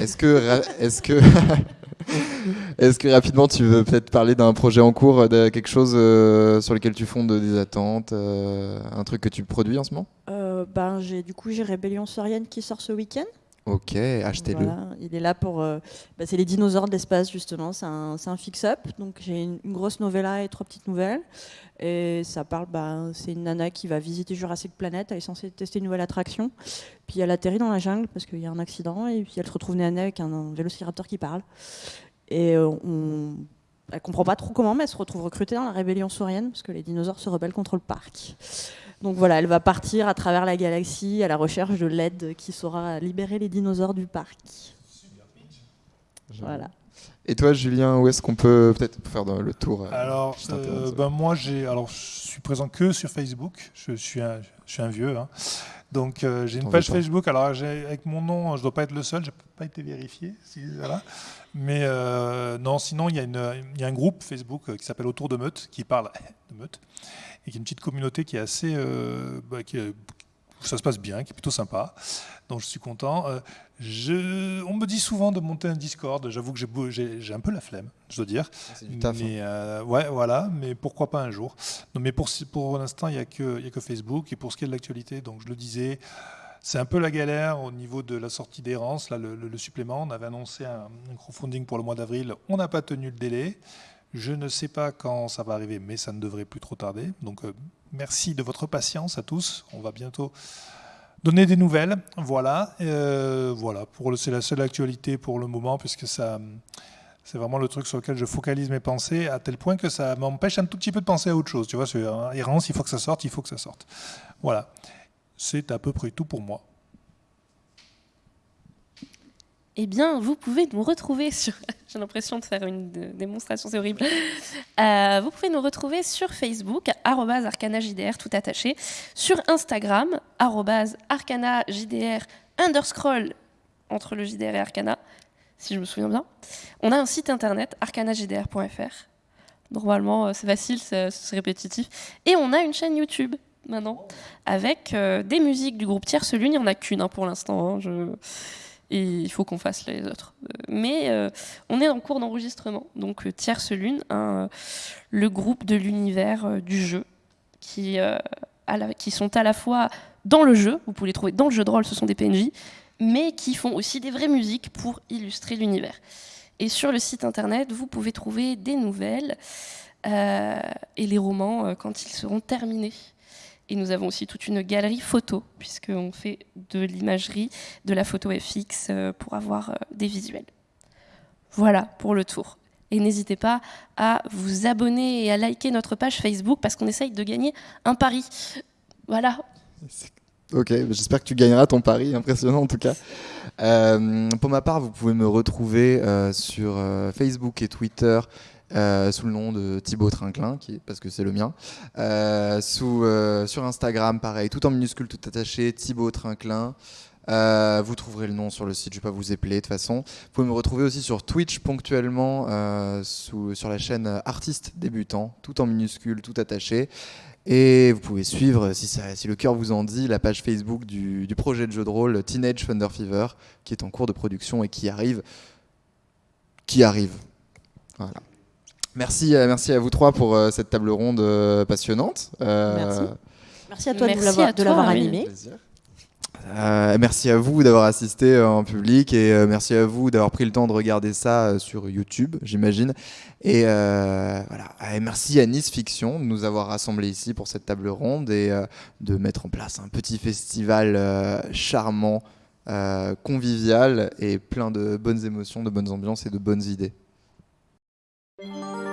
est-ce que, est-ce que, est-ce que rapidement tu veux peut-être parler d'un projet en cours, de quelque chose euh, sur lequel tu fondes des attentes, euh, un truc que tu produis en ce moment? Euh, Ben j'ai du coup j'ai Rébellion Saurienne qui sort ce week-end. Ok, achetez-le. il est là pour. bah, c'est les dinosaures de l'espace, justement. C'est un, un fix-up. Donc, j'ai une, grosse novella et trois petites nouvelles. Et ça parle. Bah, c'est une nana qui va visiter Jurassic Planet. Elle est censée tester une nouvelle attraction. Puis, elle atterrit dans la jungle parce qu'il y a un accident. Et puis, elle se retrouve nez avec un, vélociraptor qui parle. Et euh, on. Elle comprend pas trop comment, mais elle se retrouve recrutée dans la rébellion saurienne parce que les dinosaures se rebellent contre le parc. Donc voilà, elle va partir à travers la galaxie à la recherche de l'aide qui saura libérer les dinosaures du parc. Voilà. Et toi, Julien, où est-ce qu'on peut peut-être faire le tour euh, Alors, euh, ben moi, j'ai, alors, je suis présent que sur Facebook. Je suis un, je suis un vieux, hein. donc euh, j'ai une page Facebook. Alors, avec mon nom, je dois pas être le seul. J'ai pas été vérifié. voilà. Mais non, sinon, il y, il y, a un groupe Facebook qui s'appelle Autour de Meute, qui parle de Meute et qui est une petite communauté qui est assez, bah, qui ça se passe bien, qui est plutôt sympa. Donc je suis content. Euh, je, on me dit souvent de monter un Discord. J'avoue que j'ai un peu la flemme, je dois dire. Ah, c'est du taf. Mais, hein. euh, ouais, voilà. Mais pourquoi pas un jour non, Mais pour, pour l'instant, il n'y a, que, a que Facebook. Et pour ce qui est de l'actualité, donc je le disais, c'est un peu la galère au niveau de la sortie d'errance. Là, le, supplément, on avait annoncé un, un crowdfunding pour le mois d'avril. On n'a pas tenu le délai. Je ne sais pas quand ça va arriver, mais ça ne devrait plus trop tarder. Donc euh, merci de votre patience à tous. On va bientôt donner des nouvelles. Voilà, euh, voilà. c'est la seule actualité pour le moment, puisque c'est vraiment le truc sur lequel je focalise mes pensées, à tel point que ça m'empêche un tout petit peu de penser à autre chose. Tu vois, c'est errance, il faut que ça sorte, il faut que ça sorte. Voilà, c'est à peu près tout pour moi eh bien, vous pouvez nous retrouver sur. J'ai l'impression de faire une démonstration, c'est horrible. Euh, vous pouvez nous retrouver sur Facebook, arcanajdr, tout attaché, sur Instagram, arcanajdr, underscroll entre le JDR et Arcana, si je me souviens bien. On a un site internet, arcanajdr.fr. Normalement, euh, c'est facile, c'est répétitif. Et on a une chaîne YouTube maintenant, avec euh, des musiques du groupe Tierce Lune. Il n'y en a qu'une hein, pour l'instant. Hein, je et il faut qu'on fasse les autres. Mais euh, on est en cours d'enregistrement, donc euh, Tierce Lune, euh, le groupe de l'univers du jeu, qui, qui sont à la fois dans le jeu, vous pouvez les trouver dans le jeu de rôle, ce sont des PNJ, mais qui font aussi des vraies musiques pour illustrer l'univers. Et sur le site internet, vous pouvez trouver des nouvelles et les romans quand ils seront terminés. Et nous avons aussi toute une galerie photo, puisqu'on fait de l'imagerie, de la photo FX euh, pour avoir euh, des visuels. Voilà pour le tour. Et n'hésitez pas à vous abonner et à liker notre page Facebook parce qu'on essaye de gagner un pari. Voilà. Ok, j'espère que tu gagneras ton pari, impressionnant en tout cas. Euh, pour ma part, vous pouvez me retrouver sur Facebook et Twitter euh, sous le nom de Thibaut Trinclin, qui, parce que c'est le mien. Euh, euh, sur Instagram, pareil, tout en minuscule, tout attaché, Thibaut Trinclin. vous trouverez le nom sur le site, je ne vais pas vous épeler de toute façon. Vous pouvez me retrouver aussi sur Twitch ponctuellement sur la chaîne Artiste Débutant, tout en minuscule, tout attaché. Et vous pouvez suivre, si, ça, si le cœur vous en dit, la page Facebook du, du, projet de jeu de rôle Teenage Thunder Fever, qui est en cours de production et qui arrive. Qui arrive. Voilà. Merci, euh, merci à vous trois pour euh, cette table ronde euh, passionnante. merci. Merci à toi de l'avoir animé. merci à vous d'avoir assisté en public et merci à vous d'avoir pris le temps de regarder ça sur YouTube, j'imagine. Et voilà. Et merci à Nice Fiction de nous avoir rassemblés ici pour cette table ronde et de mettre en place un petit festival charmant, convivial et plein de bonnes émotions, de bonnes ambiances et de bonnes idées. Thank you.